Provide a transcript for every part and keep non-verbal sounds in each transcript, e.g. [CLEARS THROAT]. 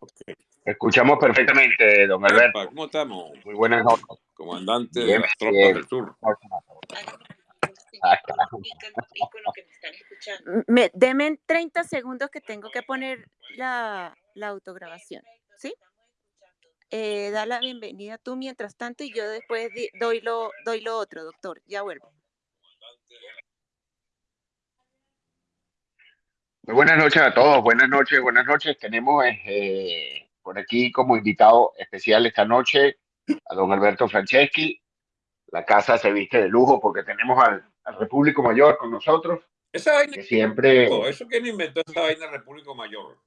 Okay. Escuchamos perfectamente, don Alberto. ¿Cómo estamos? Muy buenas noches. Comandante de las tropas del sur. Me, deme 30 segundos que tengo que poner la, la autograbación, ¿sí? Eh, da la bienvenida tú mientras tanto y yo después doy lo, doy lo otro, doctor. Ya vuelvo. Muy buenas noches a todos, buenas noches, buenas noches. Tenemos eh, por aquí como invitado especial esta noche a don Alberto Franceschi. La casa se viste de lujo porque tenemos al, al Repúblico Mayor con nosotros. Esa vaina que siempre... ¿Eso quién inventó esa vaina Repúblico Mayor?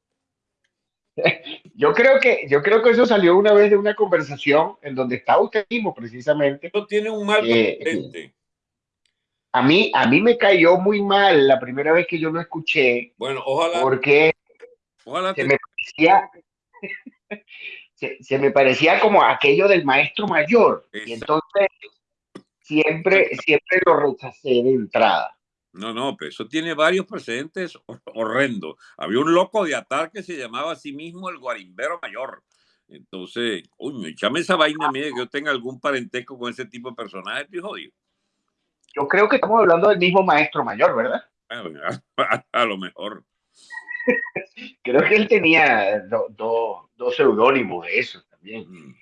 [LAUGHS] Yo creo que yo creo que eso salió una vez de una conversación en donde está usted mismo precisamente. Eso tiene un mal eh, A mí a mí me cayó muy mal la primera vez que yo lo escuché. Bueno, ojalá. Porque ojalá se me parecía [LAUGHS] se, me parecía como aquello del maestro mayor y entonces siempre siempre lo rechacé de entrada. No, no, pero eso tiene varios precedentes horrendos. Había un loco de Atar que se llamaba a sí mismo el Guarimbero Mayor. Entonces, uy, echame esa vaina mía que yo tenga algún parentesco con ese tipo de personaje, estoy jodido. Yo creo que estamos hablando del mismo maestro mayor, ¿verdad? [LAUGHS] A, lo mejor. [LAUGHS] creo que él tenía dos seudónimos de eso también. Mm.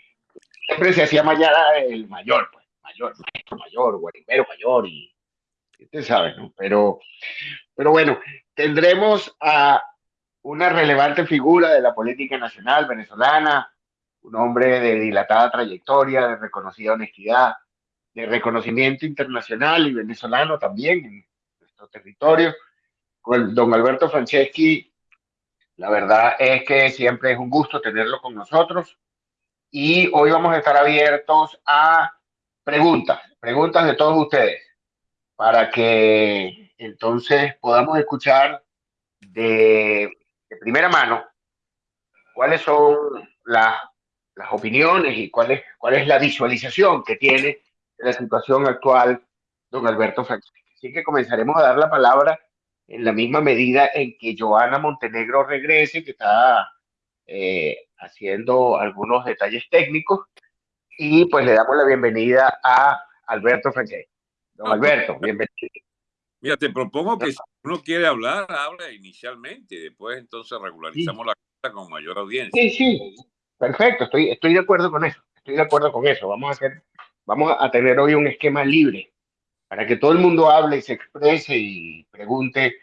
Siempre se hacía mañana el mayor, pues, mayor, maestro mayor, guarimbero mayor y usted sabe, ¿no? Pero, pero bueno, tendremos a una relevante figura de la política nacional venezolana, un hombre de dilatada trayectoria, de reconocida honestidad, de reconocimiento internacional y venezolano también en nuestro territorio. Con don Alberto Franceschi, la verdad es que siempre es un gusto tenerlo con nosotros y hoy vamos a estar abiertos a preguntas, preguntas de todos ustedes para que entonces podamos escuchar de, primera mano cuáles son las, las opiniones y cuál es, cuál es la visualización que tiene de la situación actual don Alberto Francisco. Así que comenzaremos a dar la palabra en la misma medida en que Joana Montenegro regrese, que está eh, haciendo algunos detalles técnicos, y pues le damos la bienvenida a Alberto Francisco. Don Alberto, bienvenido. Mira, te propongo que si uno quiere hablar, habla inicialmente, después entonces regularizamos la cosa con mayor audiencia. Sí, sí, perfecto, estoy, estoy de acuerdo con eso, estoy de acuerdo con eso. Vamos a hacer, vamos a tener hoy un esquema libre para que todo el mundo hable y se exprese y pregunte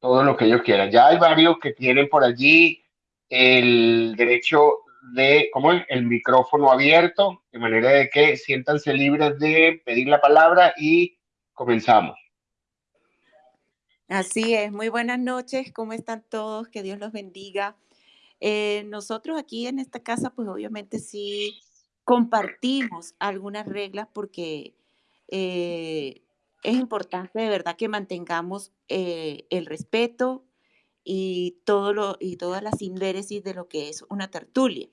todo lo que ellos quieran. Ya hay varios que tienen por allí el derecho de, ¿cómo es? El micrófono abierto, de manera de que siéntanse libres de pedir la palabra y comenzamos. Así es, muy buenas noches, ¿cómo están todos? Que Dios los bendiga. Eh, nosotros aquí en esta casa, pues obviamente sí compartimos algunas reglas porque eh, es importante de verdad que mantengamos eh, el respeto y, todo lo, y todas las indéresis de lo que es una tertulia.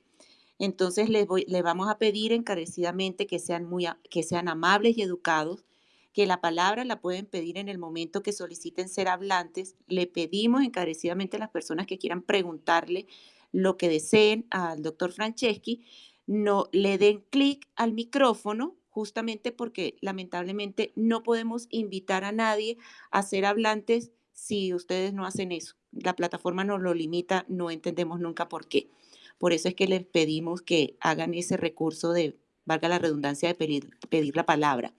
Entonces les, voy, les vamos a pedir encarecidamente que sean, muy, que sean amables y educados que la palabra la pueden pedir en el momento que soliciten ser hablantes. Le pedimos encarecidamente a las personas que quieran preguntarle lo que deseen al doctor Franceschi, no le den clic al micrófono, justamente porque lamentablemente no podemos invitar a nadie a ser hablantes si ustedes no hacen eso. La plataforma nos lo limita, no entendemos nunca por qué. Por eso es que les pedimos que hagan ese recurso de, valga la redundancia, de pedir, la palabra.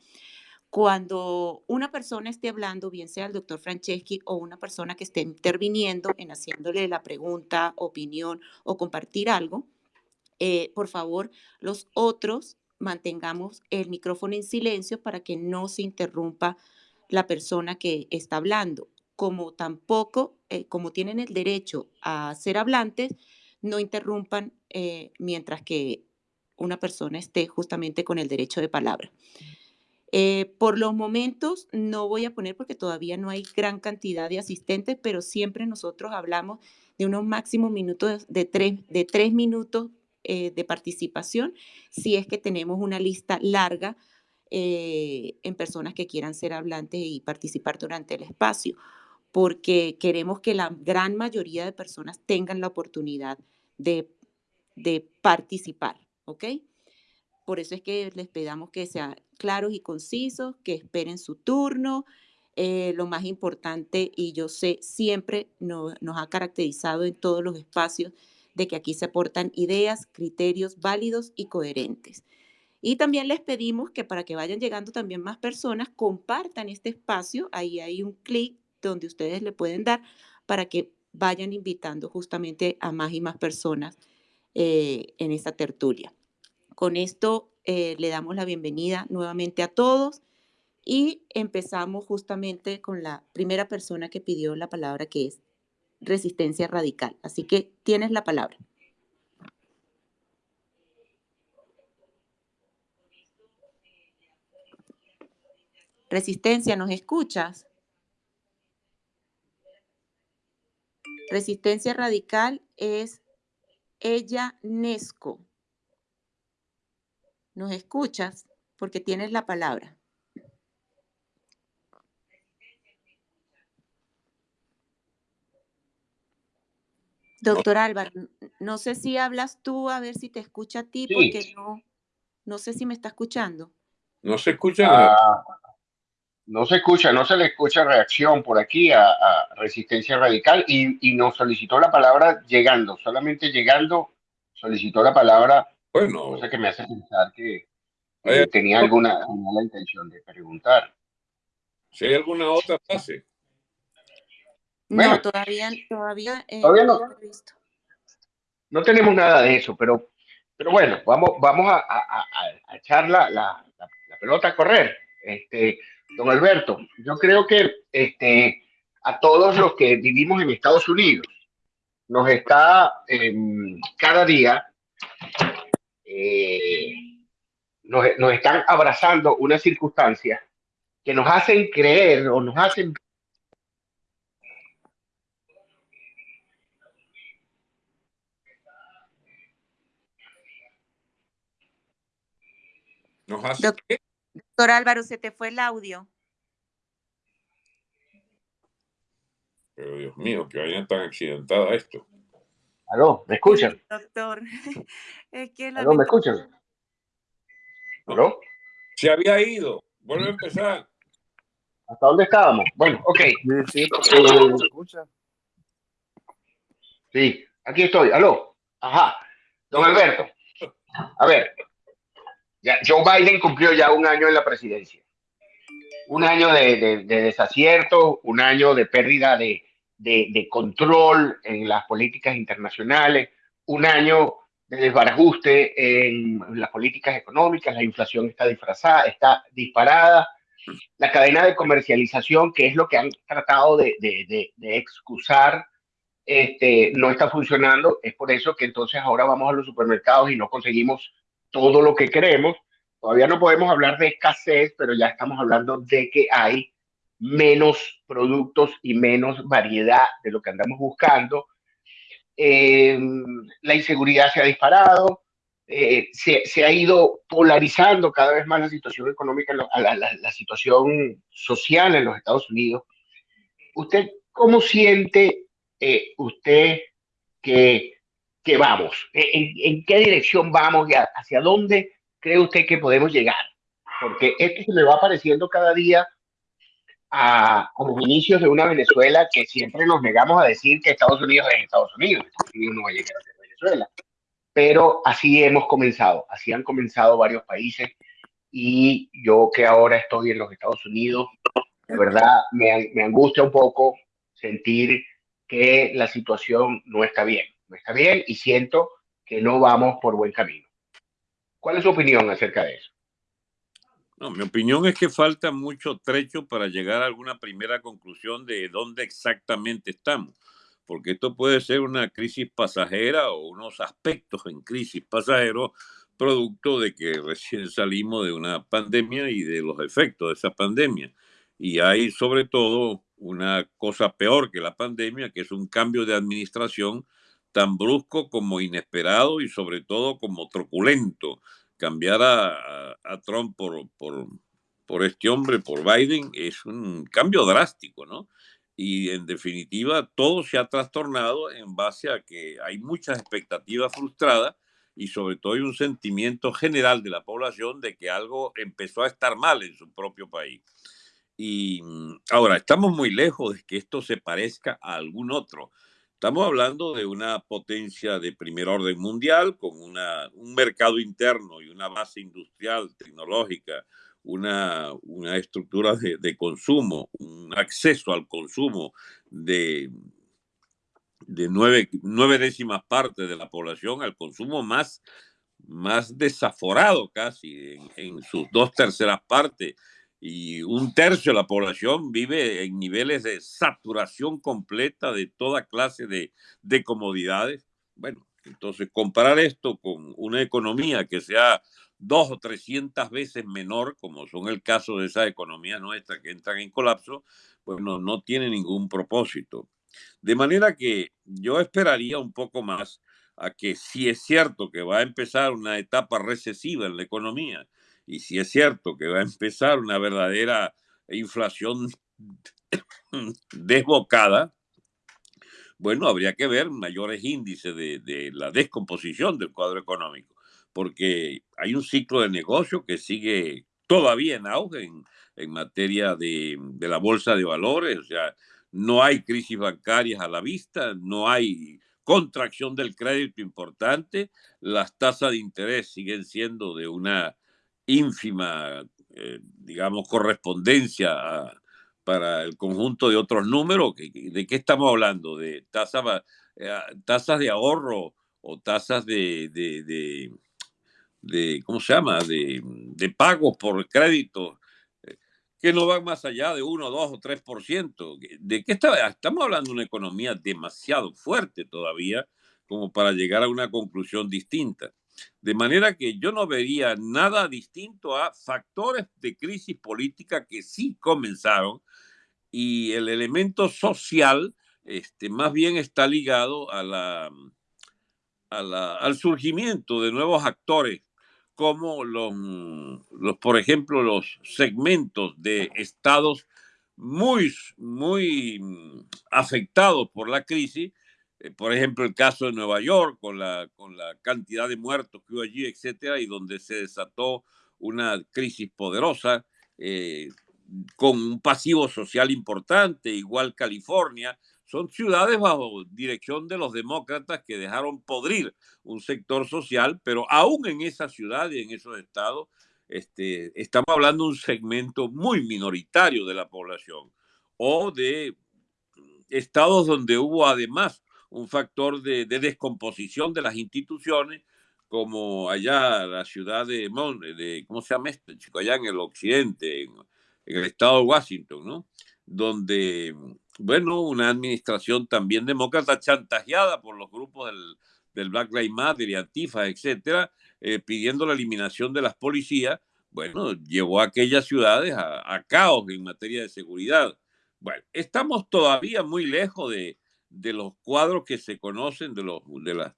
Cuando una persona esté hablando, bien sea el doctor Franceschi o una persona que esté interviniendo en haciéndole la pregunta, opinión o compartir algo, eh, por favor, los otros mantengamos el micrófono en silencio para que no se interrumpa la persona que está hablando. Como tampoco, eh, como tienen el derecho a ser hablantes, no interrumpan eh, mientras que una persona esté justamente con el derecho de palabra. Por los momentos no voy a poner porque todavía no hay gran cantidad de asistentes, pero siempre nosotros hablamos de unos máximos minutos de tres minutos eh, de participación si es que tenemos una lista larga eh, en personas que quieran ser hablantes y participar durante el espacio, porque queremos que la gran mayoría de personas tengan la oportunidad de de participar, ¿ok? Por eso es que les pedamos que sean claros y concisos, que esperen su turno. Eh, lo más importante, y yo sé, siempre nos ha caracterizado en todos los espacios que aquí se aportan ideas, criterios válidos y coherentes. Y también les pedimos que para que vayan llegando también más personas, compartan este espacio. Ahí hay un clic donde ustedes le pueden dar para que vayan invitando justamente a más y más personas eh, en esta tertulia. Con esto eh, le damos la bienvenida nuevamente a todos y empezamos justamente con la primera persona que pidió la palabra, que es resistencia radical. Así que tienes la palabra. Resistencia, ¿nos escuchas? Resistencia radical es ella Nesco. ¿Nos escuchas? Porque tienes la palabra. Doctor Álvaro, no sé si hablas tú, a ver si te escucha a ti, porque no, no sé si me está escuchando. No se escucha. Ah, no se escucha, no se le escucha reacción por aquí a, Resistencia Radical y, nos solicitó la palabra llegando, solamente llegando solicitó la palabra, bueno, cosa que me hace pensar que tenía alguna, la intención de preguntar. Si hay alguna otra no, todavía, todavía, eh, no. No tenemos nada de eso, pero, pero bueno, vamos, vamos a, a, echar la, la, la pelota a correr. Este, Don Alberto, yo creo que este, a todos los que vivimos en Estados Unidos nos está em, cada día, eh, nos, nos, están abrazando una circunstancia que nos hacen creer o nos hacen... Nos hace... Doctor Álvaro, se te fue el audio. Pero Dios mío, que vayan tan accidentada esto. ¿Aló? ¿Me escuchan? doctor. [LAUGHS] Es que ¿Aló? ¿Me escuchan? ¿Aló? Se había ido. Vuelve a empezar. ¿Hasta dónde estábamos? Bueno, ok. Sí, escucha? Sí, aquí estoy. ¿Aló? Ajá. Don Alberto. A ver, Joe Biden cumplió ya un año en la presidencia. Un año de, desacierto, un año de pérdida de, control en las políticas internacionales, un año de desbarajuste en las políticas económicas, la inflación está disfrazada, está disparada, la cadena de comercialización, que es lo que han tratado de, excusar, este, no está funcionando. Es por eso que entonces ahora vamos a los supermercados y no conseguimos todo lo que queremos. Todavía no podemos hablar de escasez, pero ya estamos hablando de que hay menos productos y menos variedad de lo que andamos buscando. Em, la inseguridad se ha disparado, eh, se, ha ido polarizando cada vez más la situación económica, la, la, situación social en los Estados Unidos. ¿Usted cómo siente eh, usted que que vamos? ¿En, qué dirección vamos y hacia dónde cree usted que podemos llegar? Porque esto se le va apareciendo cada día a, los inicios de una Venezuela que siempre nos negamos a decir que Estados Unidos es Estados Unidos, Estados Unidos no va a llegar a ser Venezuela. Pero así hemos comenzado, así han comenzado varios países y yo que ahora estoy en los Estados Unidos, de verdad me, me angustia un poco sentir que la situación no está bien está bien y siento que no vamos por buen camino. ¿Cuál es su opinión acerca de eso? No, mi opinión es que falta mucho trecho para llegar a alguna primera conclusión de dónde exactamente estamos, porque esto puede ser una crisis pasajera o unos aspectos en crisis pasajero producto de que recién salimos de una pandemia y de los efectos de esa pandemia. Y hay sobre todo una cosa peor que la pandemia, que es un cambio de administración tan brusco como inesperado y sobre todo como truculento. Cambiar a, Trump por, por, por, este hombre, por Biden, es un cambio drástico, ¿no? Y en definitiva, todo se ha trastornado en base a que hay muchas expectativas frustradas y sobre todo hay un sentimiento general de la población de que algo empezó a estar mal en su propio país. Y mm, ahora, estamos muy lejos de que esto se parezca a algún otro. Estamos hablando de una potencia de primer orden mundial con un mercado interno y una base industrial, tecnológica, una, estructura de, consumo, un acceso al consumo de, de nueve, nueve, décimas partes de la población al consumo más, más desaforado casi en sus dos terceras partes y un tercio de la población vive en niveles de saturación completa de toda clase de, de comodidades. Bueno, entonces comparar esto con una economía que sea dos o trescientas veces menor, como son el caso de esa economía nuestra que entran en colapso, pues no, no tiene ningún propósito. De manera que yo esperaría un poco más a que si es cierto que va a empezar una etapa recesiva en la economía, y si es cierto que va a empezar una verdadera inflación [COUGHS] desbocada, bueno, habría que ver mayores índices de, de, la descomposición del cuadro económico, porque hay un ciclo de negocio que sigue todavía en auge en, en materia de, de, la bolsa de valores, o sea, no hay crisis bancarias a la vista, no hay contracción del crédito importante, las tasas de interés siguen siendo de una ínfima, eh, digamos, correspondencia a, para el conjunto de otros números. ¿De qué estamos hablando? ¿De tasas, eh, tasas de ahorro o tasas de, de, de, de ¿cómo se llama? De, de pagos por crédito eh, que no van más allá de 1, 2 o 3%. ¿De qué está? Estamos hablando de una economía demasiado fuerte todavía como para llegar a una conclusión distinta. De manera que yo no vería nada distinto a factores de crisis política que sí comenzaron y el elemento social este, más bien está ligado a la, a la, al surgimiento de nuevos actores como los, los, por ejemplo, los segmentos de estados muy, muy afectados por la crisis por ejemplo, el caso de Nueva York, con la, con la cantidad de muertos que hubo allí, etcétera, y donde se desató una crisis poderosa, eh, con un pasivo social importante, igual California, son ciudades bajo dirección de los demócratas que dejaron podrir un sector social, pero aún en esa ciudad y en esos estados, este, estamos hablando de un segmento muy minoritario de la población, o de estados donde hubo además un factor de, de, descomposición de las instituciones, como allá la ciudad de, ¿cómo se llama esto? Chico? Allá en el occidente, en, el estado de Washington, ¿no? Donde, bueno, una administración también demócrata chantajeada por los grupos del, del Black Lives Matter y Antifa, etcétera, eh, pidiendo la eliminación de las policías, bueno, llevó a aquellas ciudades a, a caos en materia de seguridad. Bueno, estamos todavía muy lejos de, de los cuadros que se conocen, de los, de las,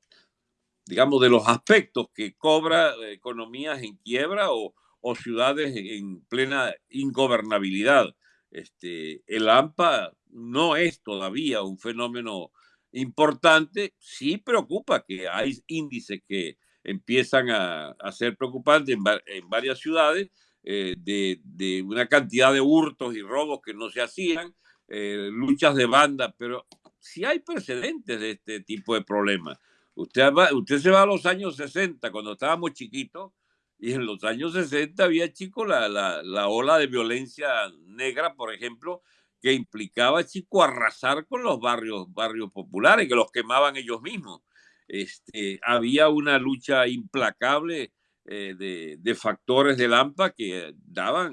digamos, de los aspectos que cobra economías en quiebra o, o ciudades en plena ingobernabilidad. Este, el AMPA no es todavía un fenómeno importante, sí preocupa que hay índices que empiezan a, a ser preocupantes en, varias ciudades, eh, de, de, una cantidad de hurtos y robos que no se hacían, eh, luchas de banda, pero si hay precedentes de este tipo de problemas. Usted, usted se va a los años 60, cuando estábamos chiquitos, y en los años 60 había, chico, la, la, la ola de violencia negra, por ejemplo, que implicaba, chico, arrasar con los barrios, barrios populares, que los quemaban ellos mismos. Este, había una lucha implacable eh, de, de, factores de Lampa que daban,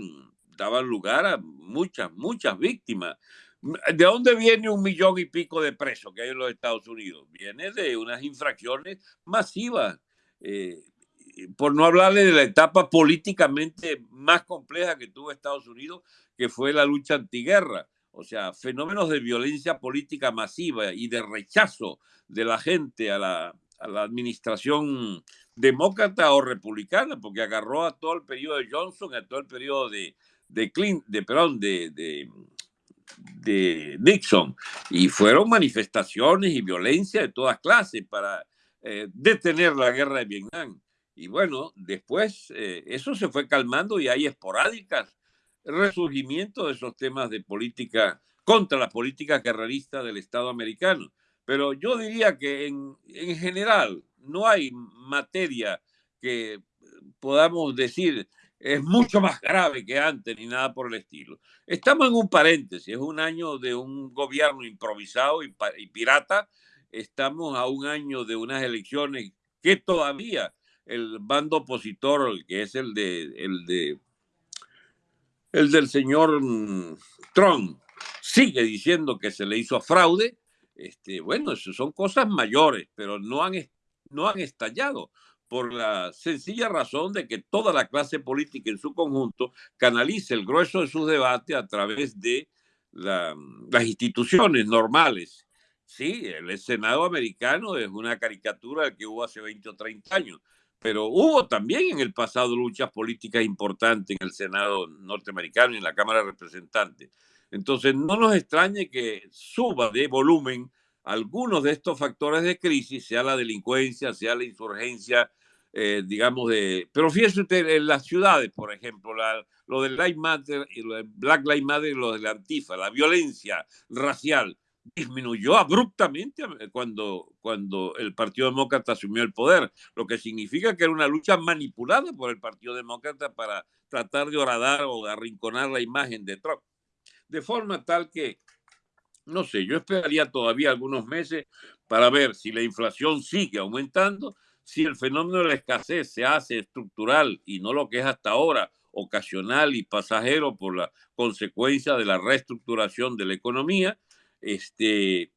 daban lugar a muchas, muchas víctimas. ¿De dónde viene un millón y pico de presos que hay en los Estados Unidos? Viene de unas infracciones masivas. Eh, por no hablarle de la etapa políticamente más compleja que tuvo Estados Unidos, que fue la lucha antiguerra. O sea, fenómenos de violencia política masiva y de rechazo de la gente a la, a la administración demócrata o republicana, porque agarró a todo el periodo de Johnson, a todo el periodo de, de Clinton, de, perdón, de, de de Nixon y fueron manifestaciones y violencia de todas clases para eh, detener la guerra de Vietnam. Y bueno, después eh, eso se fue calmando y hay esporádicas resurgimiento de esos temas de política contra la política carrerista del Estado americano. Pero yo diría que en, en general no hay materia que podamos decir es mucho más grave que antes ni nada por el estilo. Estamos en un paréntesis, es un año de un gobierno improvisado y, pirata, estamos a un año de unas elecciones que todavía el bando opositor, que es el de el de el del señor mm, Trump, sigue diciendo que se le hizo fraude. Este, bueno, eso son cosas mayores, pero no han, no han estallado por la sencilla razón de que toda la clase política en su conjunto canaliza el grueso de sus debates a través de las instituciones normales. Sí, el Senado americano es una caricatura que hubo hace 20 o 30 años, pero hubo también en el pasado luchas políticas importantes en el Senado norteamericano y en la Cámara de Representantes. Entonces, no nos extrañe que suba de volumen algunos de estos factores de crisis, sea la delincuencia, sea la insurgencia, eh, digamos, de... Pero fíjese usted, en las ciudades, por ejemplo, lo del Life Matter y lo de Black Lives Matter y lo de la Antifa, la violencia racial disminuyó abruptamente cuando, cuando el Partido Demócrata asumió el poder, lo que significa que era una lucha manipulada por el Partido Demócrata para tratar de horadar o arrinconar la imagen de Trump. De forma tal que, no sé, yo esperaría todavía algunos meses para ver si la inflación sigue aumentando, si el fenómeno de la escasez se hace estructural y no lo que es hasta ahora ocasional y pasajero por la consecuencia de la reestructuración de la economía. Este, eh,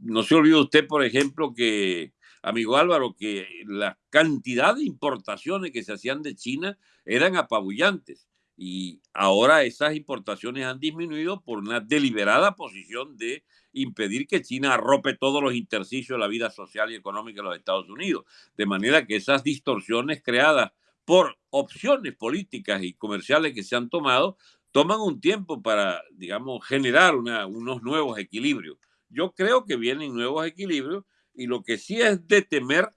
no se olvide usted, por ejemplo, que, amigo Álvaro, que la cantidad de importaciones que se hacían de China eran apabullantes y ahora esas importaciones han disminuido por una deliberada posición de impedir que China arrope todos los intersticios de la vida social y económica de los Estados Unidos. De manera que esas distorsiones creadas por opciones políticas y comerciales que se han tomado toman un tiempo para, digamos, generar unos nuevos equilibrios. Yo creo que vienen nuevos equilibrios y lo que sí es de temer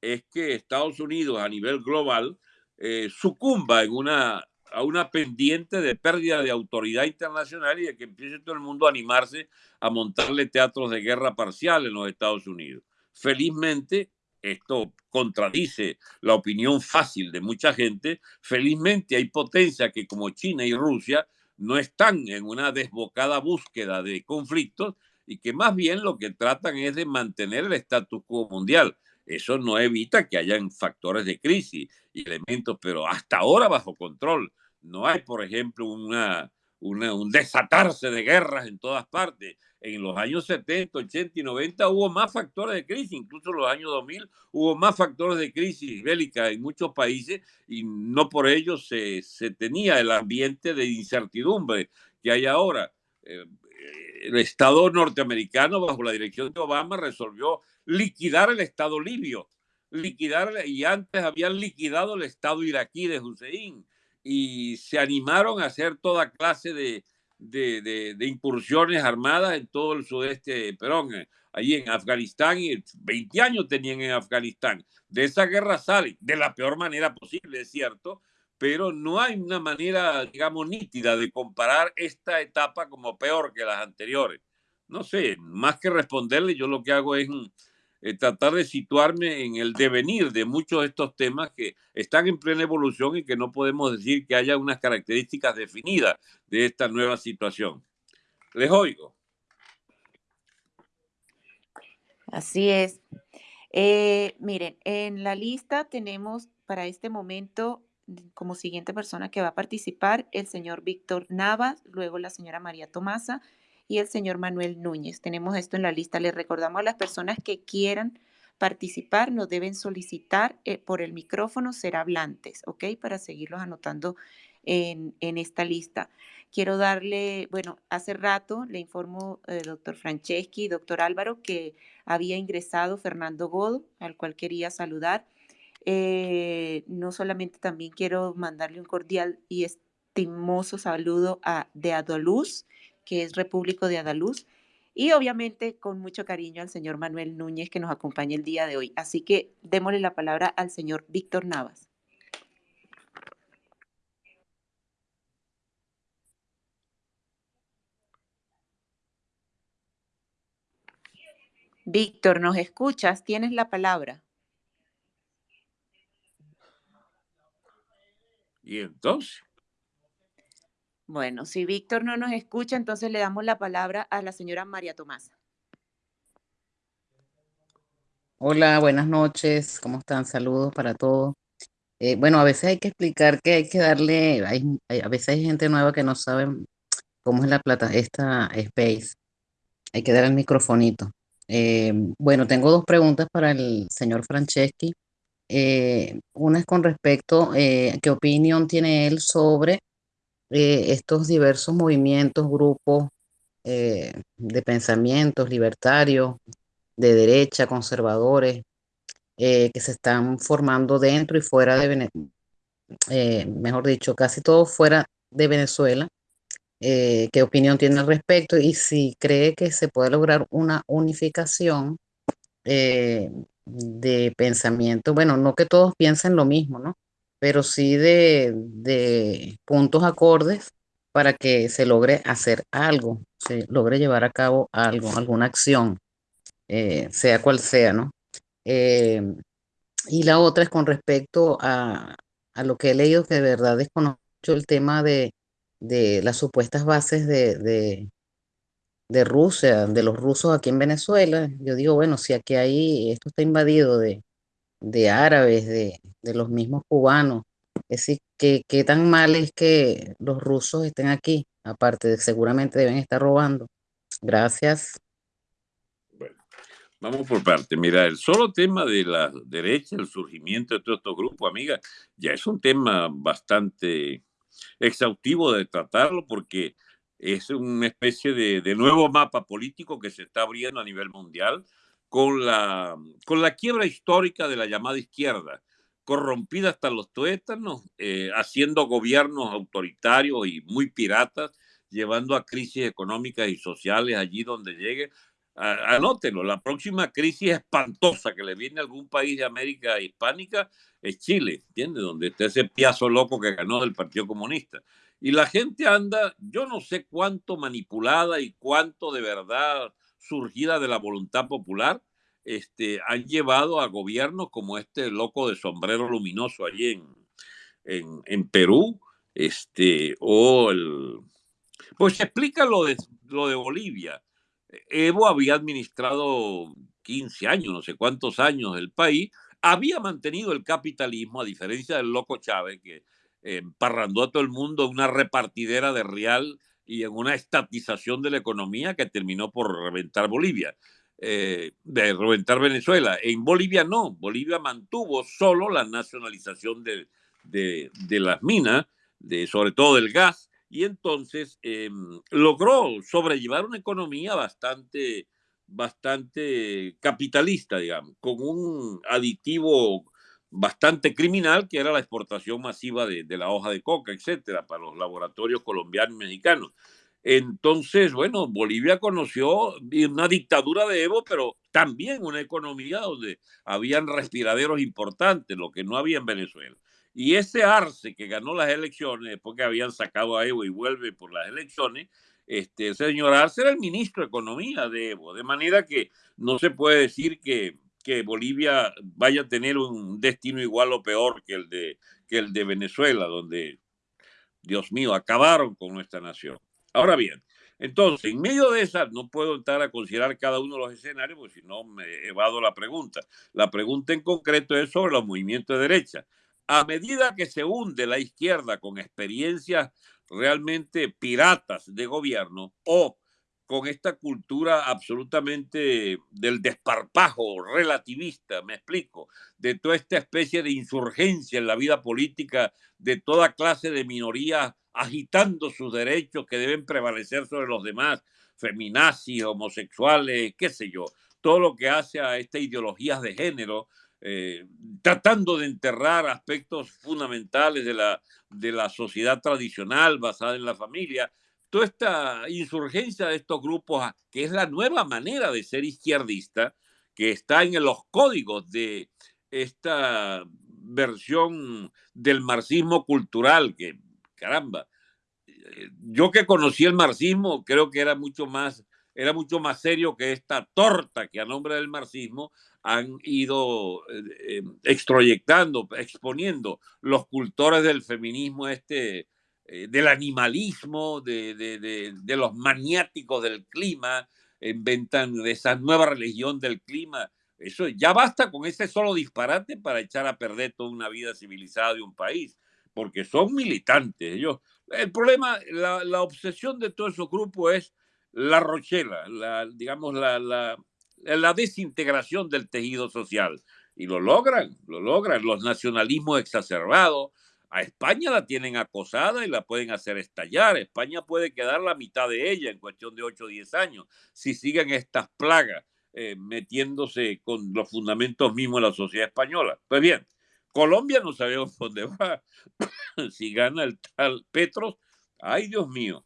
es que Estados Unidos a nivel global eh, sucumba en una a una pendiente de pérdida de autoridad internacional y de que empiece todo el mundo a animarse a montarle teatros de guerra parcial en los Estados Unidos. Felizmente, esto contradice la opinión fácil de mucha gente, felizmente hay potencias que como China y Rusia no están en una desbocada búsqueda de conflictos y que más bien lo que tratan es de mantener el status quo mundial. Eso no evita que hayan factores de crisis y elementos, pero hasta ahora bajo control. No hay, por ejemplo, una, un desatarse de guerras en todas partes. En los años 70, 80 y 90 hubo más factores de crisis, incluso en los años 2000 hubo más factores de crisis bélica en muchos países y no por ello se, se tenía el ambiente de incertidumbre que hay ahora. Eh, el Estado norteamericano, bajo la dirección de Obama, resolvió liquidar el Estado libio, liquidar, y antes habían liquidado el Estado iraquí de Hussein y se animaron a hacer toda clase de, de, de, incursiones armadas en todo el sudeste Perón, eh, allí en Afganistán, y 20 años tenían en Afganistán. De esa guerra salen de la peor manera posible, es cierto, pero no hay una manera, digamos, nítida de comparar esta etapa como peor que las anteriores. No sé, más que responderle, yo lo que hago es eh, tratar de situarme en el devenir de muchos de estos temas que están en plena evolución y que no podemos decir que haya unas características definidas de esta nueva situación. Les oigo. Así es. Eh, miren, en la lista tenemos para este momento como siguiente persona que va a participar el señor Víctor Navas, luego la señora María Tomasa y el señor Manuel Núñez. Tenemos esto en la lista. Les recordamos a las personas que quieran participar, nos deben solicitar eh, por el micrófono ser hablantes, ¿ok? Para seguirlos anotando en, esta lista. Quiero darle, bueno, hace rato le informo, eh, doctor Franceschi, doctor Álvaro, que había ingresado Fernando Godo, al cual quería saludar. Eh, no solamente también quiero mandarle un cordial y estimoso saludo a de Adoluz, que es Repúblico de Adaluz. y obviamente con mucho cariño al señor Manuel Núñez que nos acompaña el día de hoy. Así que démosle la palabra al señor Víctor Navas. Víctor, ¿nos escuchas? Tienes la palabra. ¿Y entonces? Bueno, si Víctor no nos escucha, entonces le damos la palabra a la señora María Tomasa. Hola, buenas noches. ¿Cómo están? Saludos para todos. Eh, bueno, a veces hay que explicar que hay que darle, a veces hay gente nueva que no sabe cómo es la plata, esta Space. Hay que dar el microfonito. Eh, bueno, tengo dos preguntas para el señor Franceschi. Eh, una es con respecto, eh, ¿qué opinión tiene él sobre estos diversos movimientos, grupos de pensamientos libertarios, de derecha, conservadores, que se están formando dentro y fuera de Venezuela, mejor dicho, casi todo fuera de Venezuela? Eh, qué opinión tiene al respecto y si cree que se puede lograr una unificación eh, de pensamiento. Bueno, no que todos piensen lo mismo, ¿no? Pero sí de, puntos acordes para que se logre hacer algo, se logre llevar a cabo algo, alguna acción, eh, sea cual sea, ¿no? y la otra es con respecto a, a, lo que he leído, que de verdad desconozco el tema de, de las supuestas bases de, de, de, Rusia, de los rusos aquí en Venezuela. Yo digo, bueno, si aquí hay, esto está invadido de, de árabes, de, de, los mismos cubanos, es decir, ¿qué, ¿qué tan mal es que los rusos estén aquí? Aparte de seguramente deben estar robando. Gracias. Bueno, vamos por parte. Mira, el solo tema de la derecha, el surgimiento de todos estos grupos, amiga, ya es un tema bastante exhaustivo de tratarlo porque es una especie de, nuevo mapa político que se está abriendo a nivel mundial con la, con la quiebra histórica de la llamada izquierda, corrompida hasta los tuétanos, eh, haciendo gobiernos autoritarios y muy piratas, llevando a crisis económicas y sociales allí donde llegue. Anótenlo, la próxima crisis espantosa que le viene a algún país de América hispánica es Chile, ¿entiendes? Donde está ese piazo loco que ganó del Partido Comunista. Y la gente anda, yo no sé cuánto manipulada y cuánto de verdad surgida de la voluntad popular, este, han llevado a gobiernos como este loco de sombrero luminoso allí en, en, en Perú, este, o el... Pues explica lo de, lo de Bolivia. Evo había administrado 15 años, no sé cuántos años el país, había mantenido el capitalismo, a diferencia del loco Chávez, que eh, parrandó a todo el mundo una repartidera de real y en una estatización de la economía que terminó por reventar Bolivia, eh, de reventar Venezuela. En Bolivia no, Bolivia mantuvo solo la nacionalización de, de, las minas, de, sobre todo del gas, y entonces em, logró sobrellevar una economía bastante bastante capitalista, digamos, con un aditivo bastante criminal que era la exportación masiva de, la hoja de coca, etcétera, para los laboratorios colombianos y mexicanos. Entonces, bueno, Bolivia conoció una dictadura de Evo, pero también una economía donde habían respiraderos importantes, lo que no había en Venezuela. Y ese Arce que ganó las elecciones, después que habían sacado a Evo y vuelve por las elecciones, este, señor Arce era el ministro de Economía de Evo, de manera que no se puede decir que, que Bolivia vaya a tener un destino igual o peor que el de, que el de Venezuela, donde, Dios mío, acabaron con nuestra nación. Ahora bien, entonces, en medio de esa, no puedo entrar a considerar cada uno de los escenarios, porque si no me evado la pregunta. La pregunta en concreto es sobre los movimientos de derecha. A medida que se hunde la izquierda con experiencias realmente piratas de gobierno o con esta cultura absolutamente del desparpajo relativista, me explico, de toda esta especie de insurgencia en la vida política de toda clase de minorías agitando sus derechos que deben prevalecer sobre los demás, feminazis, homosexuales, qué sé yo, todo lo que hace a estas ideologías de género eh, tratando de enterrar aspectos fundamentales de la, de la sociedad tradicional basada en la familia. Toda esta insurgencia de estos grupos, que es la nueva manera de ser izquierdista, que está en los códigos de esta versión del marxismo cultural, que caramba, eh, yo que conocí el marxismo creo que era mucho más era mucho más serio que esta torta que a nombre del marxismo han ido eh, extroyectando, exponiendo los cultores del feminismo este eh, del animalismo, de, de, de, los maniáticos del clima, inventan esa nueva religión del clima. Eso ya basta con ese solo disparate para echar a perder toda una vida civilizada de un país, porque son militantes. Ellos, el problema, la, obsesión de todos esos grupos es la rochela, la, digamos, la, la, la desintegración del tejido social. Y lo logran, lo logran. Los nacionalismos exacerbados, a España la tienen acosada y la pueden hacer estallar. España puede quedar la mitad de ella en cuestión de 8 o 10 años si siguen estas plagas eh, metiéndose con los fundamentos mismos de la sociedad española. Pues bien, Colombia no sabemos [LAUGHS] dónde va. [COUGHS] si gana el tal Petros, ay Dios mío.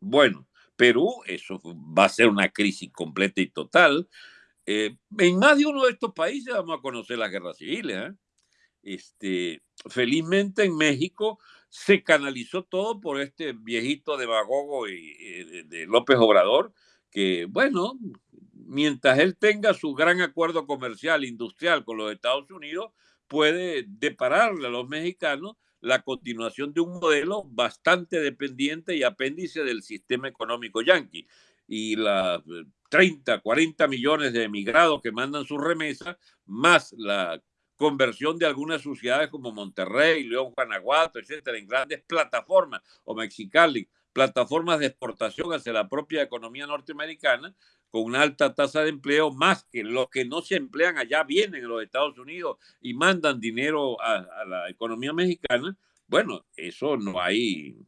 Bueno, Perú, eso va a ser una crisis completa y total. Eh, en más de uno de estos países vamos a conocer las guerras civiles. ¿eh? Este, felizmente en México se canalizó todo por este viejito demagogo y, de López Obrador, que bueno, mientras él tenga su gran acuerdo comercial industrial con los Estados Unidos, puede depararle a los mexicanos la continuación de un modelo bastante dependiente y apéndice del sistema económico yanqui. Y las 30, 40 millones de emigrados que mandan sus remesas, más la conversión de algunas sociedades como Monterrey, León, Guanajuato, etcétera, en grandes plataformas o Mexicali, plataformas de exportación hacia la propia economía norteamericana, con una alta tasa de empleo, más que los que no se emplean allá vienen a los Estados Unidos y mandan dinero a, a la economía mexicana, bueno, eso no hay,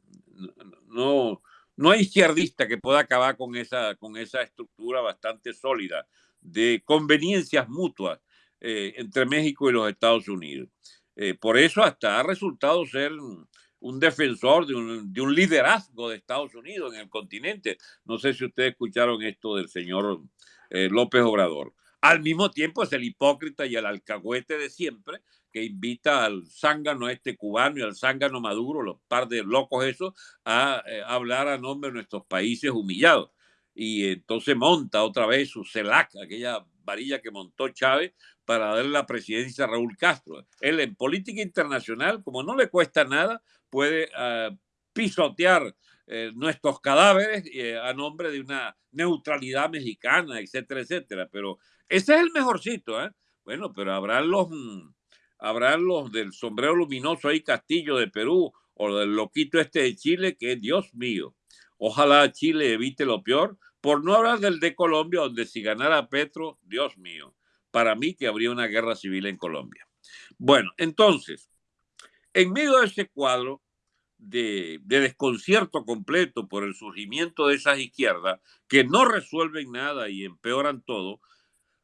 no, no hay izquierdista que pueda acabar con esa, con esa estructura bastante sólida de conveniencias mutuas eh, entre México y los Estados Unidos. Eh, por eso hasta ha resultado ser un defensor de un, de un, liderazgo de Estados Unidos en el continente. No sé si ustedes escucharon esto del señor eh, López Obrador. Al mismo tiempo es el hipócrita y el alcahuete de siempre que invita al zángano este cubano y al zángano maduro, los par de locos esos, a, a hablar a nombre de nuestros países humillados. Y entonces monta otra vez su CELAC, aquella varilla que montó Chávez para darle la presidencia a Raúl Castro. Él en política internacional, como no le cuesta nada, puede uh, pisotear eh, nuestros cadáveres eh, a nombre de una neutralidad mexicana, etcétera, etcétera. Pero ese es el mejorcito, ¿eh? Bueno, pero habrá los, habrá los del sombrero luminoso ahí, Castillo de Perú, o del loquito este de Chile, que Dios mío. Ojalá Chile evite lo peor, por no hablar del de Colombia, donde si ganara Petro, Dios mío, para mí que habría una guerra civil en Colombia. Bueno, entonces, en medio de ese cuadro de, de, desconcierto completo por el surgimiento de esas izquierdas que no resuelven nada y empeoran todo,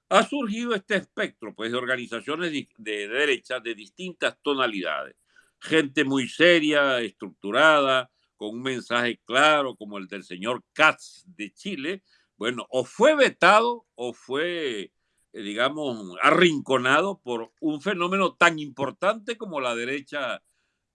ha surgido este espectro pues, de organizaciones de, de derecha de distintas tonalidades. Gente muy seria, estructurada, con un mensaje claro como el del señor Katz de Chile, bueno, o fue vetado o fue eh, digamos, arrinconado por un fenómeno tan importante como la derecha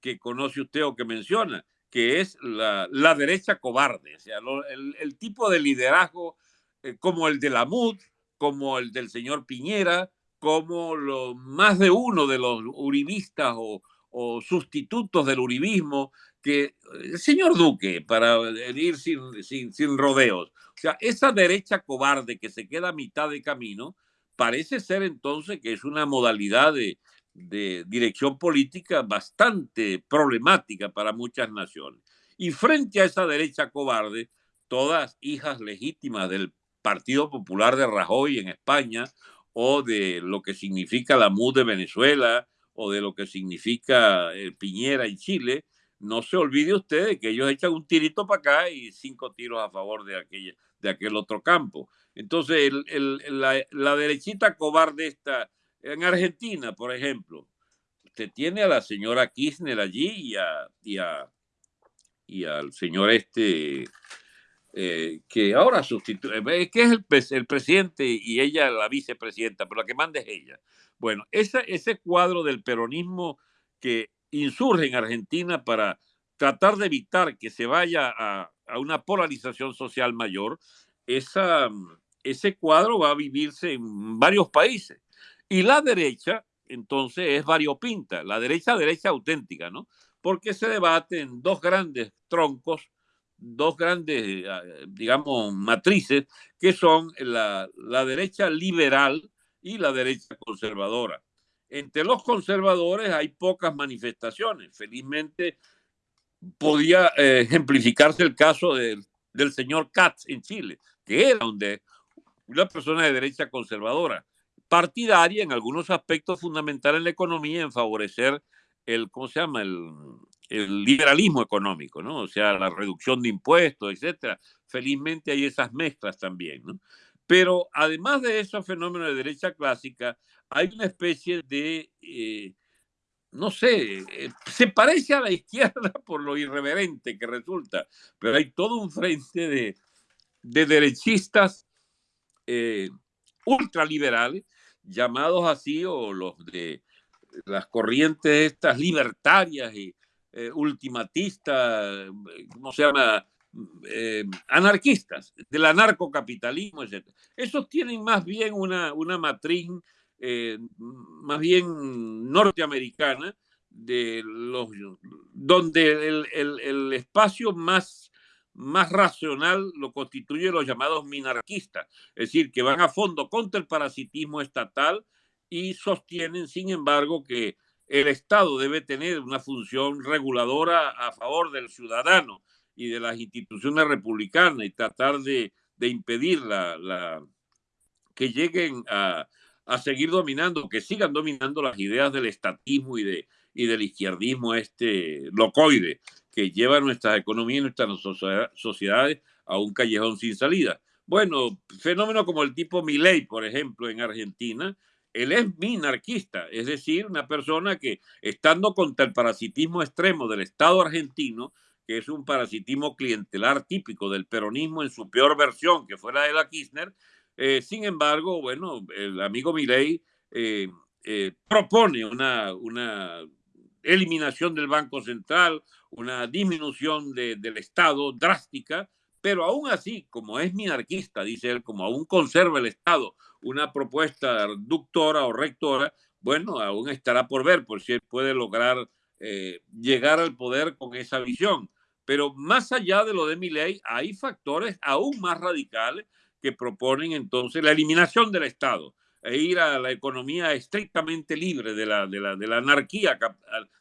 que conoce usted o que menciona, que es la, la derecha cobarde, o sea, el, el, tipo de liderazgo eh, como el de la MUD, como el del señor Piñera, como lo, más de uno de los uribistas o, o sustitutos del uribismo, que el señor Duque, para ir sin, sin, sin rodeos, o sea, esa derecha cobarde que se queda a mitad de camino, parece ser entonces que es una modalidad de, de, dirección política bastante problemática para muchas naciones. Y frente a esa derecha cobarde, todas hijas legítimas del Partido Popular de Rajoy en España o de lo que significa la MUD de Venezuela o de lo que significa el Piñera en Chile, no se olvide usted de que ellos echan un tirito para acá y cinco tiros a favor de, de aquel otro campo. Entonces, la, derechita cobarde está en Argentina, por ejemplo. Usted tiene a la señora Kirchner allí y a, y al señor este, eh, que ahora sustituye, que es el, presidente y ella la vicepresidenta, pero la que manda es ella. Bueno, ese cuadro del peronismo que insurge en Argentina para tratar de evitar que se vaya a, una polarización social mayor, esa, ese cuadro va a vivirse en varios países. Y la derecha, entonces, es variopinta, la derecha, derecha auténtica, ¿no? Porque se debate en dos grandes troncos, dos grandes, eh, digamos, matrices, que son la, la derecha liberal y la derecha conservadora. Entre los conservadores hay pocas manifestaciones. Felizmente podía eh, ejemplificarse el caso del, señor Katz en Chile, que era donde una persona de derecha conservadora, partidaria en algunos aspectos fundamentales en la economía en favorecer el, ¿cómo se llama? El liberalismo económico, ¿no? O sea, la reducción de impuestos, etcétera. Felizmente hay esas mezclas también, ¿no? Pero además de esos fenómenos de derecha clásica, hay una especie de, eh, no sé, eh, se parece a la izquierda [LAUGHS] por lo irreverente que resulta, pero hay todo un frente de, de derechistas eh, ultraliberales, llamados así, o los de las corrientes estas libertarias y ultimatistas, ¿cómo se llama? Eh, anarquistas, del anarcocapitalismo, etc. Esos tienen más bien una, una matriz eh, más bien norteamericana, de los, donde el, el, espacio más más racional lo constituyen los llamados minarquistas, es decir, que van a fondo contra el parasitismo estatal y sostienen, sin embargo, que el Estado debe tener una función reguladora a favor del ciudadano y de las instituciones republicanas y tratar de, de impedir la, la, que lleguen a, a seguir dominando, que sigan dominando las ideas del estatismo y, de, y del izquierdismo este locoide que lleva nuestras economías y nuestras sociedades a un callejón sin salida. Bueno, fenómenos como el tipo Milei, por ejemplo, en Argentina, él es minarquista, es decir, una persona que, estando contra el parasitismo extremo del Estado argentino, que es un parasitismo clientelar típico del peronismo en su peor versión, que fue la de la Kirchner, eh, sin embargo, bueno, el amigo Milei eh, eh, propone una, una eliminación del Banco Central, una disminución de, del Estado drástica, pero aún así, como es minarquista, dice él, como aún conserva el Estado una propuesta reductora o rectora, bueno, aún estará por ver por si él puede lograr eh, llegar al poder con esa visión. Pero más allá de lo de mi ley, hay factores aún más radicales que proponen entonces la eliminación del Estado, e ir a la economía estrictamente libre de la, de la, de la anarquía,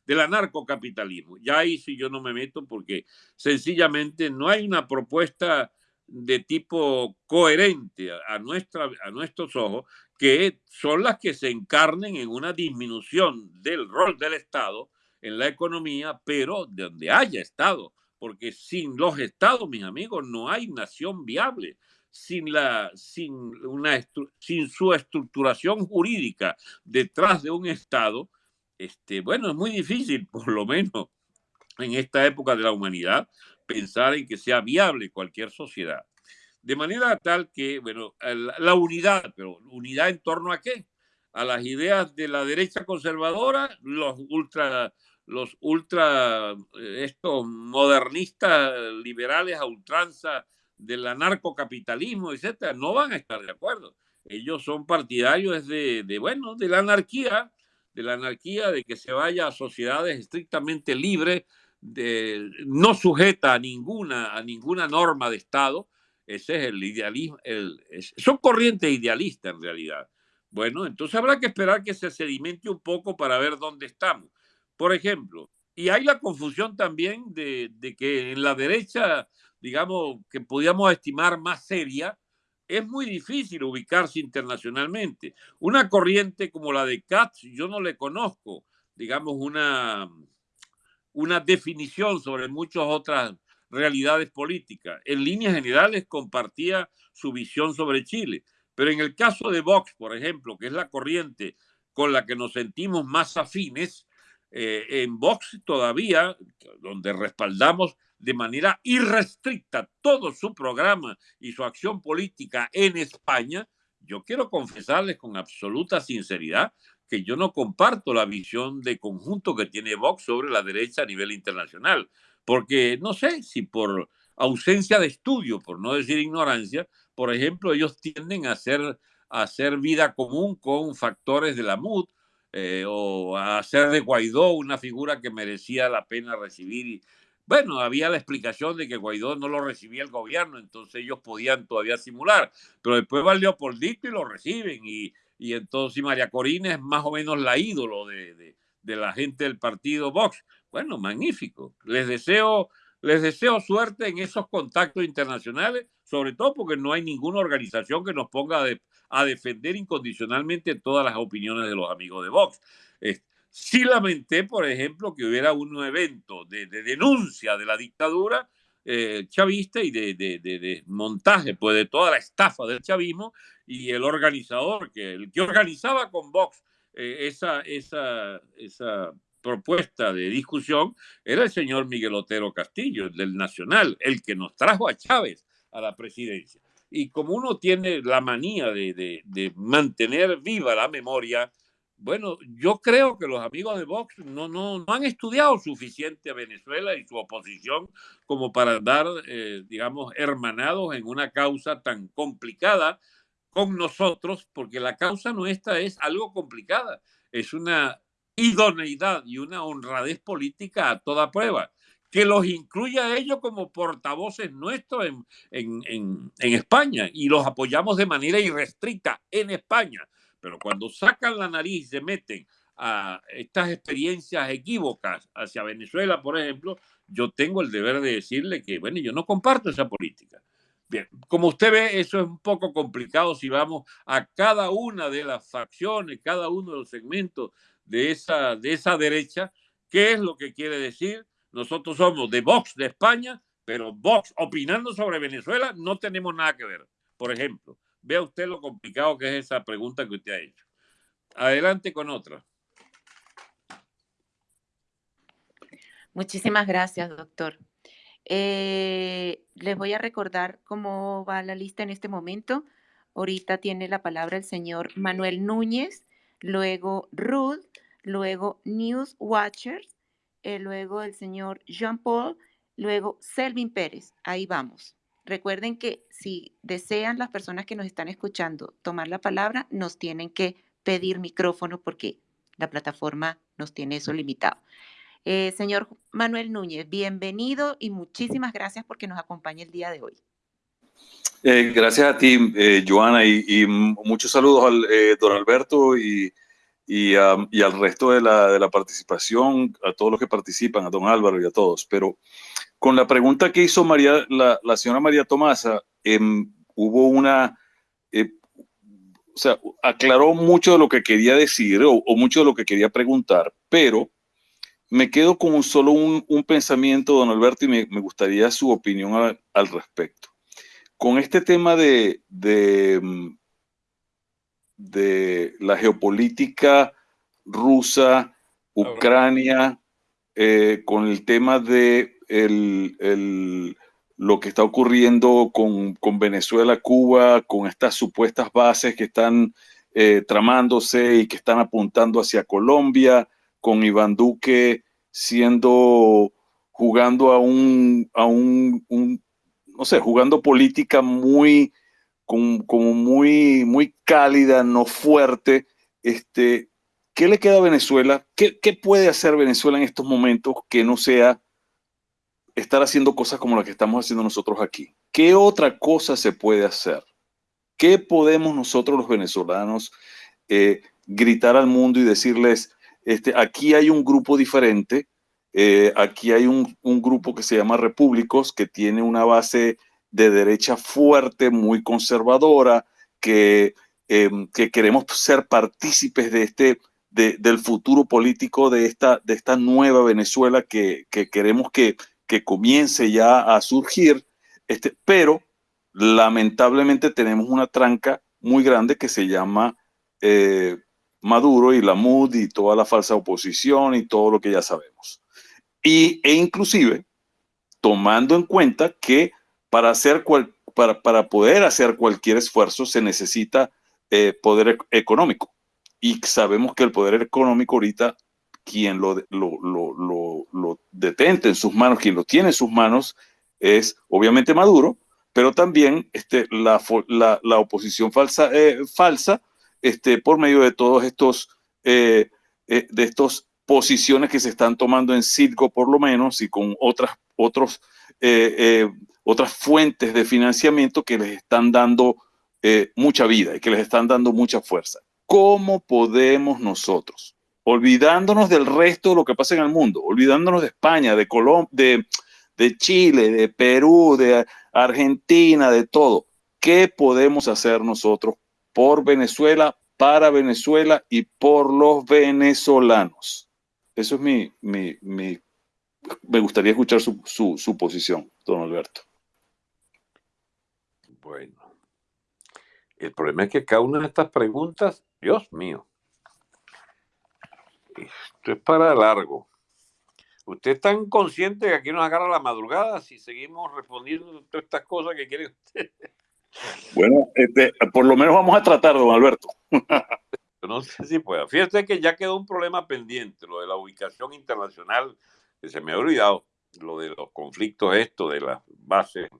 del anarcocapitalismo. Ya ahí sí yo no me meto porque sencillamente no hay una propuesta de tipo coherente a, nuestra, a nuestros ojos, que son las que se encarnen en una disminución del rol del Estado en la economía, pero de donde haya Estado, porque sin los Estados, mis amigos, no hay nación viable sin, la, sin, una, sin su estructuración jurídica detrás de un Estado, este, bueno, es muy difícil, [LAUGHS] por lo menos en esta época de la humanidad, pensar en que sea viable cualquier sociedad. De manera tal que, bueno, la unidad, pero unidad en torno a qué? A las ideas de la derecha conservadora, los ultra, los ultra, eh, estos modernistas liberales a ultranza del anarcocapitalismo, etcétera, no van a estar de acuerdo. Ellos son partidarios de, de, bueno, de la anarquía, de la anarquía, de que se vaya a sociedades estrictamente libres, de, no sujeta a ninguna, a ninguna norma de Estado. Ese es el idealismo, el, son corrientes idealistas en realidad. Bueno, entonces habrá que esperar que se sedimente un poco para ver dónde estamos. Por ejemplo, y hay la confusión también de, que en la derecha digamos, que podíamos estimar más seria, es muy difícil ubicarse internacionalmente. Una corriente como la de Katz, yo no le conozco, digamos, una, una definición sobre muchas otras realidades políticas. En líneas generales compartía su visión sobre Chile, pero en el caso de Vox, por ejemplo, que es la corriente con la que nos sentimos más afines, eh, en Vox todavía, donde respaldamos de manera irrestricta todo su programa y su acción política en España, yo quiero confesarles con absoluta sinceridad que yo no comparto la visión de conjunto que tiene Vox sobre la derecha a nivel internacional, porque no sé si por ausencia de estudio, por no decir ignorancia, por ejemplo, ellos tienden a hacer, a hacer vida común con factores de la MUD eh, o a hacer de Guaidó una figura que merecía la pena recibir. bueno, había la explicación de que Guaidó no lo recibía el gobierno, entonces ellos podían todavía simular, pero después va Leopoldito y lo reciben y, y entonces María Corina es más o menos la ídolo de, de, de la gente del partido Vox. Bueno, magnífico. Les deseo les deseo suerte en esos contactos internacionales, sobre todo porque no hay ninguna organización que nos ponga a, defender incondicionalmente todas las opiniones de los amigos de Vox. sí lamenté, por ejemplo, que hubiera un evento de, denuncia de la dictadura eh, chavista y de, montaje pues, de toda la estafa del chavismo y el organizador, que el que organizaba con Vox eh, esa, esa propuesta de discusión era el señor Miguel Otero Castillo, del Nacional, el que nos trajo a Chávez a la presidencia. Y como uno tiene la manía de, mantener viva la memoria, bueno, yo creo que los amigos de Vox no, no, no han estudiado suficiente a Venezuela y su oposición como para andar, eh, digamos, hermanados en una causa tan complicada con nosotros, porque la causa nuestra es algo complicada. Es una idoneidad y una honradez política a toda prueba, que los incluya a ellos como portavoces nuestros en, en, en, España y los apoyamos de manera irrestricta en España. Pero cuando sacan la nariz y se meten a estas experiencias equívocas hacia Venezuela, por ejemplo, yo tengo el deber de decirle que, bueno, yo no comparto esa política. Bien, como usted ve, eso es un poco complicado si vamos a cada una de las facciones, cada uno de los segmentos de esa, de esa derecha. ¿Qué es lo que quiere decir? Nosotros somos de Vox de España, pero Vox opinando sobre Venezuela no tenemos nada que ver. Por ejemplo, vea usted lo complicado que es esa pregunta que usted ha hecho. Adelante con otra. Muchísimas gracias, doctor. Eh, les voy a recordar cómo va la lista en este momento. Ahorita tiene la palabra el señor Manuel Núñez, luego Ruth, luego News Watchers, eh, luego el señor Jean Paul, luego Selvin Pérez. Ahí vamos. Recuerden que si desean las personas que nos están escuchando tomar la palabra, nos tienen que pedir micrófono porque la plataforma nos tiene eso limitado. Eh, señor Manuel Núñez, bienvenido y muchísimas gracias porque nos acompaña el día de hoy. Eh, gracias a ti, Joana, y, muchos saludos al don Alberto y, y, al resto de la, de la, participación, a todos los que participan, a don Álvaro y a todos. Pero con la pregunta que hizo María, la, la señora María Tomasa, em, hubo una, o sea, aclaró mucho de lo que quería decir o, o mucho de lo que quería preguntar, pero me quedo con solo un, pensamiento, don Alberto, y me, gustaría su opinión al respecto. Con este tema de, de, mm, la geopolítica rusa, Ucrania, eh, con el tema de lo que está ocurriendo con, Venezuela, Cuba, con estas supuestas bases que están eh, tramándose y que están apuntando hacia Colombia, con Iván Duque siendo, jugando a un, a un, no sé, jugando política muy, como, muy, muy cálida, no fuerte. Este, ¿Qué le queda a Venezuela? ¿Qué, ¿Qué puede hacer Venezuela en estos momentos que no sea estar haciendo cosas como las que estamos haciendo nosotros aquí? ¿Qué otra cosa se puede hacer? ¿Qué podemos nosotros los venezolanos eh, gritar al mundo y decirles, este, aquí hay un grupo diferente, eh, aquí hay un, grupo que se llama Repúblicos, que tiene una base de derecha fuerte, muy conservadora, que, em, que queremos ser partícipes de este, del futuro político de esta, de esta nueva Venezuela que, queremos que, que, comience ya a surgir, este, pero lamentablemente tenemos una tranca muy grande que se llama eh, Maduro y la MUD y toda la falsa oposición y todo lo que ya sabemos. Y, e inclusive tomando en cuenta que para, hacer cual, para, para poder hacer cualquier esfuerzo se necesita eh, poder económico. Y sabemos que el poder económico ahorita, quien lo, lo, lo, lo, detente en sus manos, quien lo tiene en sus manos, es obviamente Maduro, pero también este, la, la, la oposición falsa, eh, falsa este, por medio de todos estos, eh, de estos posiciones que se están tomando en circo por lo menos y con otras, otros, otras fuentes de financiamiento que les están dando eh, mucha vida y que les están dando mucha fuerza. ¿Cómo podemos nosotros, olvidándonos del resto de lo que pasa en el mundo, olvidándonos de España, de Colombia, de, de Chile, de Perú, de Argentina, de todo, qué podemos hacer nosotros por Venezuela, para Venezuela y por los venezolanos? Eso es mi, mi, mi me gustaría escuchar su, su, su posición, don Alberto. Bueno, el problema es que cada una de estas preguntas, Dios mío, esto es para largo. ¿Usted es tan consciente que aquí nos agarra la madrugada si seguimos respondiendo todas estas cosas que quiere usted? [LAUGHS] Bueno, este, por lo menos vamos a tratar, don Alberto. no sé si pueda. Fíjese que ya quedó un problema pendiente, lo de la ubicación internacional, que se me ha olvidado, lo de los conflictos, esto de las bases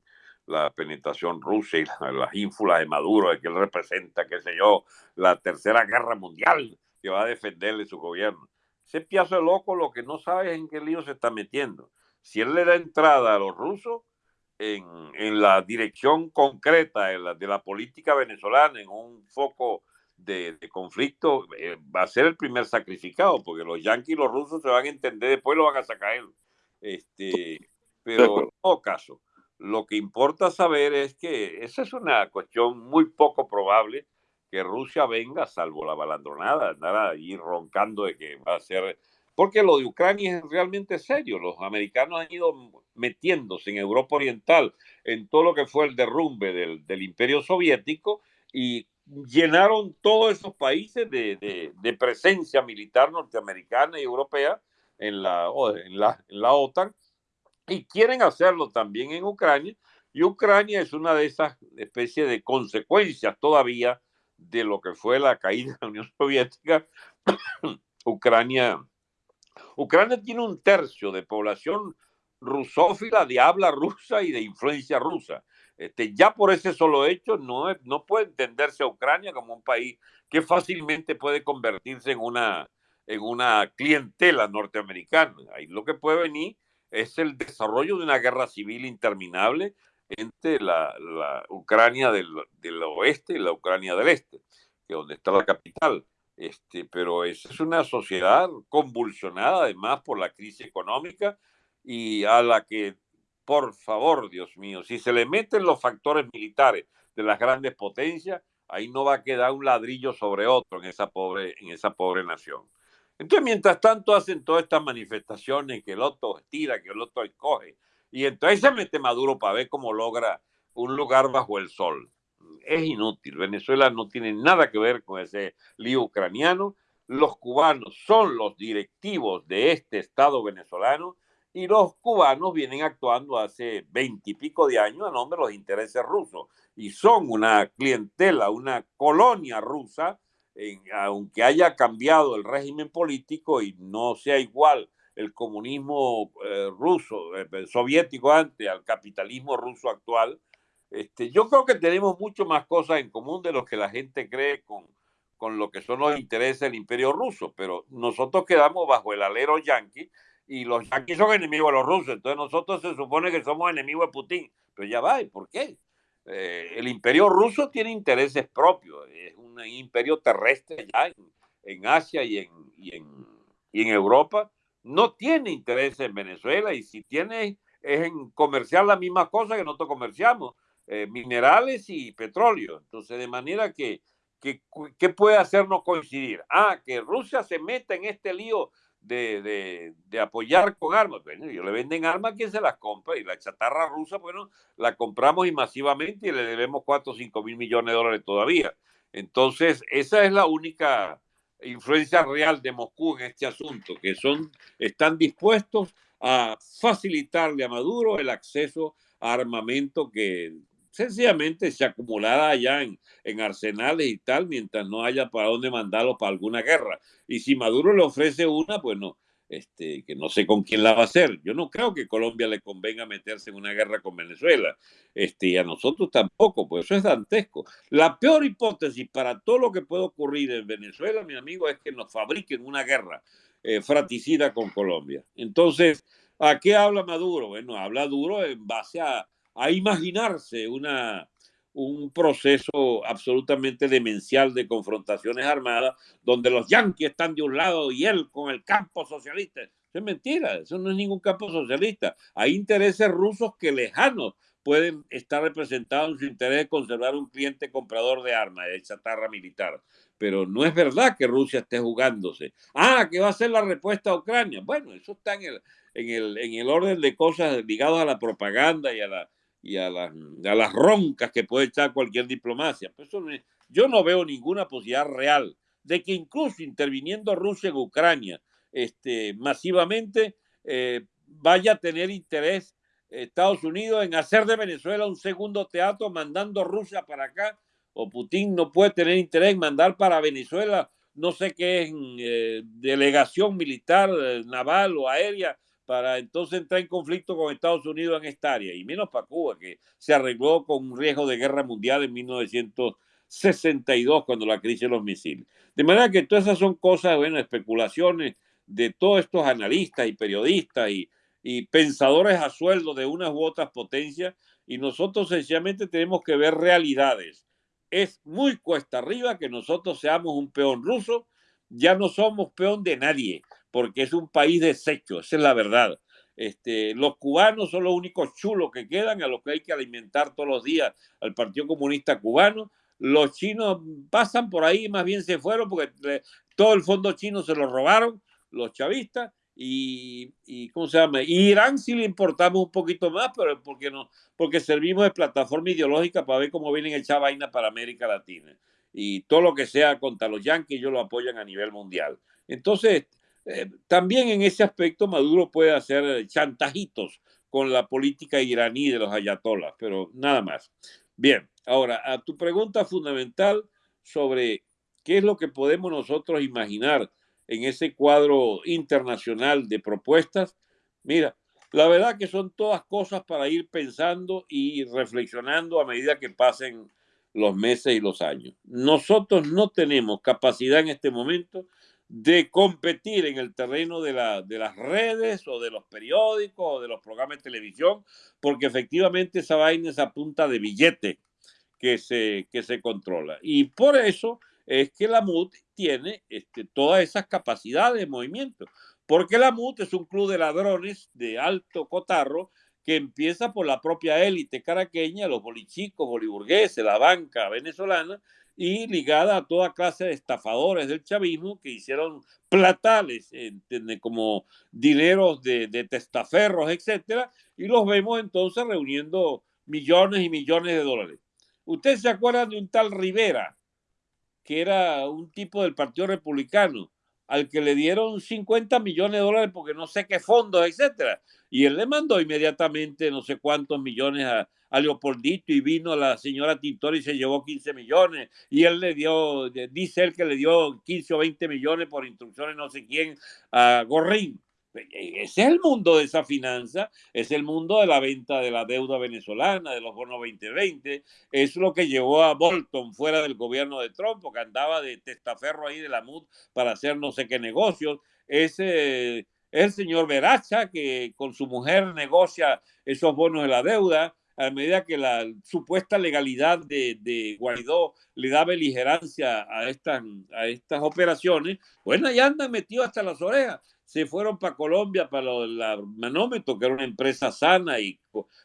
la penetración rusa y las ínfulas de Maduro, de que él representa, qué sé yo, la tercera guerra mundial que va a defenderle su gobierno. Ese piazo de loco lo que no sabe es en qué lío se está metiendo. Si él le da entrada a los rusos en, en la dirección concreta de la, de la, política venezolana, en un foco de, de conflicto, eh, va a ser el primer sacrificado, porque los yanquis y los rusos se van a entender, después lo van a sacar él. Este, pero en todo caso, lo que importa saber es que esa es una cuestión muy poco probable que Rusia venga, salvo la balandronada, andar ahí roncando de que va a ser... Porque lo de Ucrania es realmente serio. Los americanos han ido metiéndose en Europa Oriental en todo lo que fue el derrumbe del, del imperio soviético y llenaron todos esos países de, de, de, presencia militar norteamericana y europea en la, en la, en la OTAN y quieren hacerlo también en Ucrania. Y Ucrania es una de esas especies de consecuencias todavía de lo que fue la caída de la Unión Soviética. [COUGHS] Ucrania, Ucrania tiene un tercio de población rusófila de habla rusa y de influencia rusa. Este, ya por ese solo hecho no, no puede entenderse a Ucrania como un país que fácilmente puede convertirse en una, en una clientela norteamericana. Ahí lo que puede venir es el desarrollo de una guerra civil interminable entre la, Ucrania del, del, oeste y la Ucrania del este, que es donde está la capital. Este, pero es, es una sociedad convulsionada además por la crisis económica y a la que, por favor, Dios mío, si se le meten los factores militares de las grandes potencias, ahí no va a quedar un ladrillo sobre otro en esa pobre, en esa pobre nación. Entonces, mientras tanto, hacen todas estas manifestaciones que el otro estira, que el otro escoge. Y entonces se mete Maduro para ver cómo logra un lugar bajo el sol. Es inútil. Venezuela no tiene nada que ver con ese lío ucraniano. Los cubanos son los directivos de este Estado venezolano y los cubanos vienen actuando hace veintipico de años a nombre de los intereses rusos y son una clientela, una colonia rusa aunque haya cambiado el régimen político y no sea igual el comunismo eh, ruso, eh, soviético antes, al capitalismo ruso actual, este, yo creo que tenemos mucho más cosas en común de lo que la gente cree con, con lo que son los intereses del imperio ruso, pero nosotros quedamos bajo el alero yanqui y los yanquis son enemigos de los rusos, entonces nosotros se supone que somos enemigos de Putin, pero ya va, ¿y por qué? Eh, el imperio ruso tiene intereses propios, es un imperio terrestre ya en, en Asia y en, y, en, y en, Europa, no tiene intereses en Venezuela y si tiene es en comerciar la misma cosa que nosotros comerciamos, eh, minerales y petróleo. Entonces, de manera que, que, ¿qué puede hacernos coincidir? Ah, que Rusia se meta en este lío de, de, de, apoyar con armas. Bueno, ellos le venden armas a quien se las compra y la chatarra rusa, bueno, la compramos y masivamente y le debemos 4 o 5 mil millones de dólares todavía. Entonces, esa es la única influencia real de Moscú en este asunto, que son, están dispuestos a facilitarle a Maduro el acceso a armamento que sencillamente se acumulará allá en, en, arsenales y tal, mientras no haya para dónde mandarlo para alguna guerra. Y si Maduro le ofrece una, pues no, este, que no sé con quién la va a hacer. Yo no creo que Colombia le convenga meterse en una guerra con Venezuela, este, y a nosotros tampoco, pues eso es dantesco. La peor hipótesis para todo lo que puede ocurrir en Venezuela, mi amigo, es que nos fabriquen una guerra eh, fratricida con Colombia. Entonces, ¿a qué habla Maduro? Bueno, habla duro en base a a imaginarse una, un proceso absolutamente demencial de confrontaciones armadas, donde los yanquis están de un lado y él con el campo socialista. Eso es mentira, eso no es ningún campo socialista. Hay intereses rusos que lejanos pueden estar representados en su interés de conservar un cliente comprador de armas, de chatarra militar. Pero no es verdad que Rusia esté jugándose. Ah, que va a ser la respuesta a Ucrania. Bueno, eso está en el, en el, en el orden de cosas ligadas a la propaganda y a la, y a las, a las roncas que puede echar cualquier diplomacia. Pues yo no veo ninguna posibilidad real de que incluso interviniendo Rusia en Ucrania este, masivamente eh, vaya a tener interés Estados Unidos en hacer de Venezuela un segundo teatro mandando Rusia para acá o Putin no puede tener interés en mandar para Venezuela no sé qué es eh, delegación militar, eh, naval o aérea para entonces entrar en conflicto con Estados Unidos en esta área, y menos para Cuba, que se arregló con un riesgo de guerra mundial en 1962, cuando la crisis de los misiles. De manera que todas esas son cosas, bueno, especulaciones de todos estos analistas y periodistas y, y pensadores a sueldo de unas u otras potencias, y nosotros sencillamente tenemos que ver realidades. Es muy cuesta arriba que nosotros seamos un peón ruso, ya no somos peón de nadie porque es un país deshecho, esa es la verdad. Este, los cubanos son los únicos chulos que quedan, a los que hay que alimentar todos los días al Partido Comunista Cubano. Los chinos pasan por ahí, más bien se fueron porque todo el fondo chino se lo robaron los chavistas. Y, y, ¿cómo se llama? Irán sí le importamos un poquito más, pero porque no, porque servimos de plataforma ideológica para ver cómo vienen a echar vaina para América Latina. Y todo lo que sea contra los yanquis, ellos lo apoyan a nivel mundial. Entonces, eh, también en ese aspecto Maduro puede hacer chantajitos con la política iraní de los ayatolas, pero nada más. Bien, ahora a tu pregunta fundamental sobre qué es lo que podemos nosotros imaginar en ese cuadro internacional de propuestas. Mira, la verdad que son todas cosas para ir pensando y reflexionando a medida que pasen los meses y los años. Nosotros no tenemos capacidad en este momento de competir en el terreno de, la, de las redes o de los periódicos o de los programas de televisión, porque efectivamente esa vaina es a punta de billete que se, que se controla. Y por eso es que la MUT tiene este, todas esas capacidades de movimiento, porque la MUT es un club de ladrones de alto cotarro que empieza por la propia élite caraqueña, los bolichicos, boliburgueses, la banca venezolana, y ligada a toda clase de estafadores del chavismo que hicieron platales como dineros de, de testaferros, etcétera, y los vemos entonces reuniendo millones y millones de dólares. ¿Ustedes se acuerdan de un tal Rivera, que era un tipo del Partido Republicano, al que le dieron 50 millones de dólares porque no sé qué fondos, etcétera? Y él le mandó inmediatamente no sé cuántos millones a, a Leopoldito y vino la señora Tintori y se llevó 15 millones y él le dio, dice él que le dio 15 o 20 millones por instrucciones no sé quién a Gorrín. Ese es el mundo de esa finanza, es el mundo de la venta de la deuda venezolana, de los bonos 2020, es lo que llevó a Bolton fuera del gobierno de Trump, porque andaba de testaferro ahí de la MUD para hacer no sé qué negocios. Ese es el señor Veracha que con su mujer negocia esos bonos de la deuda a medida que la supuesta legalidad de, Guaidó le da beligerancia a estas, a estas operaciones, bueno, ya andan metidos hasta las orejas. Se fueron para Colombia, para la Manómetro, que era una empresa sana y,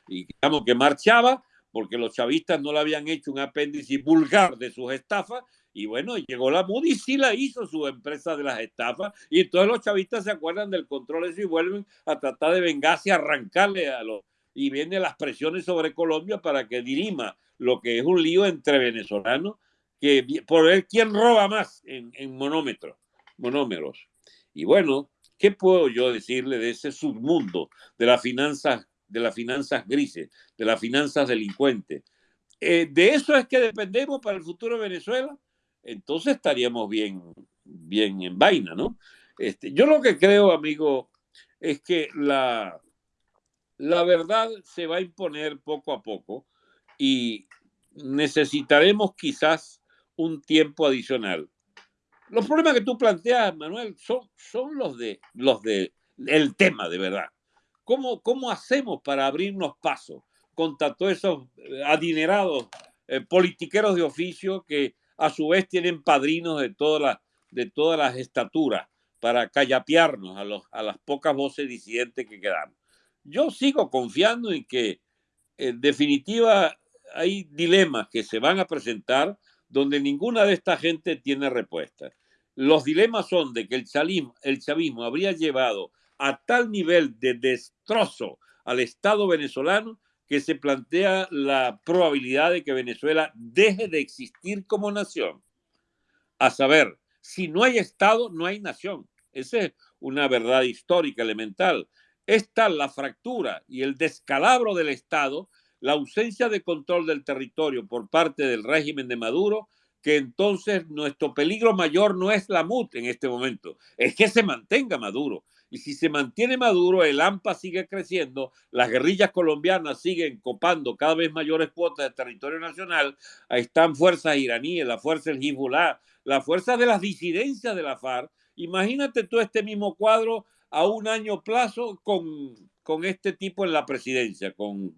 digamos que marchaba, porque los chavistas no le habían hecho un apéndice vulgar de sus estafas, y bueno, llegó la MUD y sí la hizo su empresa de las estafas. Y todos los chavistas se acuerdan del control y vuelven a tratar de vengarse arrancarle a los, y vienen las presiones sobre Colombia para que dirima lo que es un lío entre venezolanos, que por ver quién roba más en, en monómeros. Y bueno, ¿Qué puedo yo decirle de ese submundo de las finanzas, de las finanzas grises, de las finanzas delincuentes? Eh, de eso es que dependemos para el futuro de Venezuela. Entonces estaríamos bien, bien en vaina, ¿no? Este, yo lo que creo, amigo, es que la, la verdad se va a imponer poco a poco y necesitaremos quizás un tiempo adicional. Los problemas que tú planteas, Manuel, son, son los de los de el tema de verdad. ¿Cómo, ¿Cómo hacemos para abrirnos pasos contra todos esos eh, adinerados eh, politiqueros de oficio que a su vez tienen padrinos de todas las, de todas las estaturas para callapearnos a, los, a las pocas voces disidentes que quedamos? Yo sigo confiando en que, en definitiva, hay dilemas que se van a presentar donde ninguna de esta gente tiene respuesta. Los dilemas son de que el chavismo, el chavismo habría llevado a tal nivel de destrozo al Estado venezolano que se plantea la probabilidad de que Venezuela deje de existir como nación. A saber, si no hay Estado, no hay nación. Esa es una verdad histórica elemental. Esta la fractura y el descalabro del Estado la ausencia de control del territorio por parte del régimen de Maduro, que entonces nuestro peligro mayor no es la MUT en este momento, es que se mantenga Maduro. Y si se mantiene Maduro, el AMPA sigue creciendo, las guerrillas colombianas siguen copando cada vez mayores cuotas de territorio nacional, están fuerzas iraníes, la fuerza del Hezbollah, la fuerza de las disidencias de la FARC. Imagínate tú este mismo cuadro a un año plazo con, con este tipo en la presidencia, con,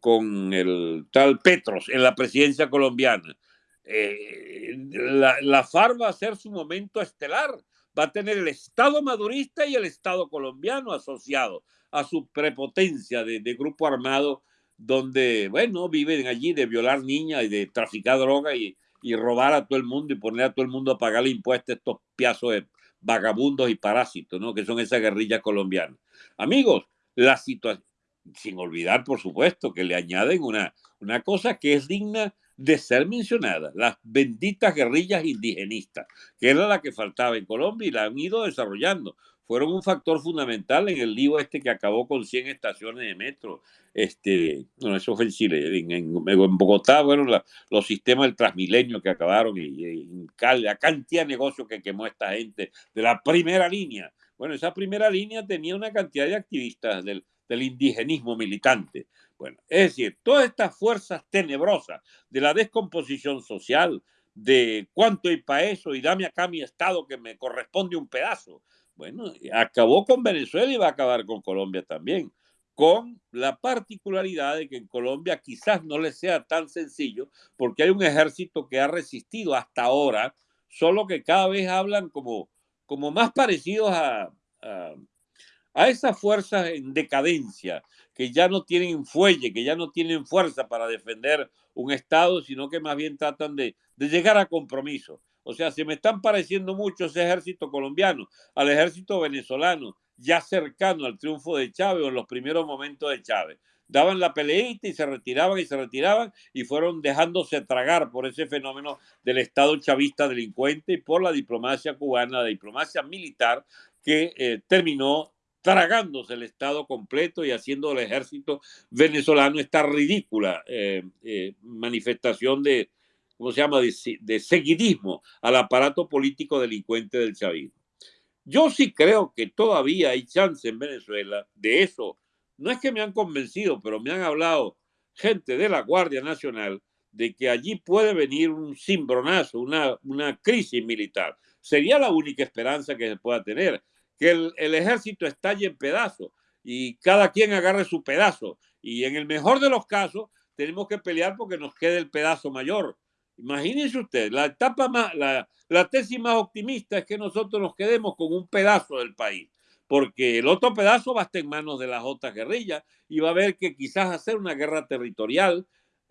con el tal Petros en la presidencia colombiana. Eh, la, la, FARC va a ser su momento estelar. Va a tener el Estado madurista y el Estado colombiano asociado a su prepotencia de, grupo armado, donde, bueno, viven allí de violar niñas y de traficar droga y, y, robar a todo el mundo y poner a todo el mundo a pagar impuestos a estos piazos de vagabundos y parásitos, ¿no? Que son esas guerrillas colombianas. Amigos, la situación sin olvidar, por supuesto, que le añaden una, una cosa que es digna de ser mencionada, las benditas guerrillas indigenistas, que era la que faltaba en Colombia y la han ido desarrollando. Fueron un factor fundamental en el lío este que acabó con 100 estaciones de metro. Este, no, eso fue en Chile. En, en, en Bogotá, bueno, la, los sistemas del Transmilenio que acabaron y, y, la cantidad de negocios que quemó esta gente de la primera línea. Bueno, esa primera línea tenía una cantidad de activistas del, del indigenismo militante. Bueno, es decir, todas estas fuerzas tenebrosas de la descomposición social, de cuánto hay para eso y dame acá mi estado que me corresponde un pedazo. Bueno, acabó con Venezuela y va a acabar con Colombia también, con la particularidad de que en Colombia quizás no le sea tan sencillo porque hay un ejército que ha resistido hasta ahora, solo que cada vez hablan como, como más parecidos a, a a esas fuerzas en decadencia, que ya no tienen fuelle, que ya no tienen fuerza para defender un Estado, sino que más bien tratan de, de llegar a compromiso. O sea, se me están pareciendo mucho ese ejército colombiano al ejército venezolano, ya cercano al triunfo de Chávez o en los primeros momentos de Chávez. Daban la peleita y se retiraban y se retiraban y fueron dejándose tragar por ese fenómeno del Estado chavista delincuente y por la diplomacia cubana, la diplomacia militar que eh, terminó tragándose el Estado completo y haciendo del ejército venezolano esta ridícula eh, eh, manifestación de, ¿cómo se llama?, de, seguidismo al aparato político delincuente del chavismo. Yo sí creo que todavía hay chance en Venezuela de eso. No es que me han convencido, pero me han hablado gente de la Guardia Nacional de que allí puede venir un cimbronazo, una, una crisis militar. Sería la única esperanza que se pueda tener que el, el ejército estalle en pedazos y cada quien agarre su pedazo. Y en el mejor de los casos, tenemos que pelear porque nos quede el pedazo mayor. Imagínense usted, la etapa más, la, la tesis más optimista es que nosotros nos quedemos con un pedazo del país, porque el otro pedazo va a estar en manos de las otras guerrillas y va a haber que quizás hacer una guerra territorial.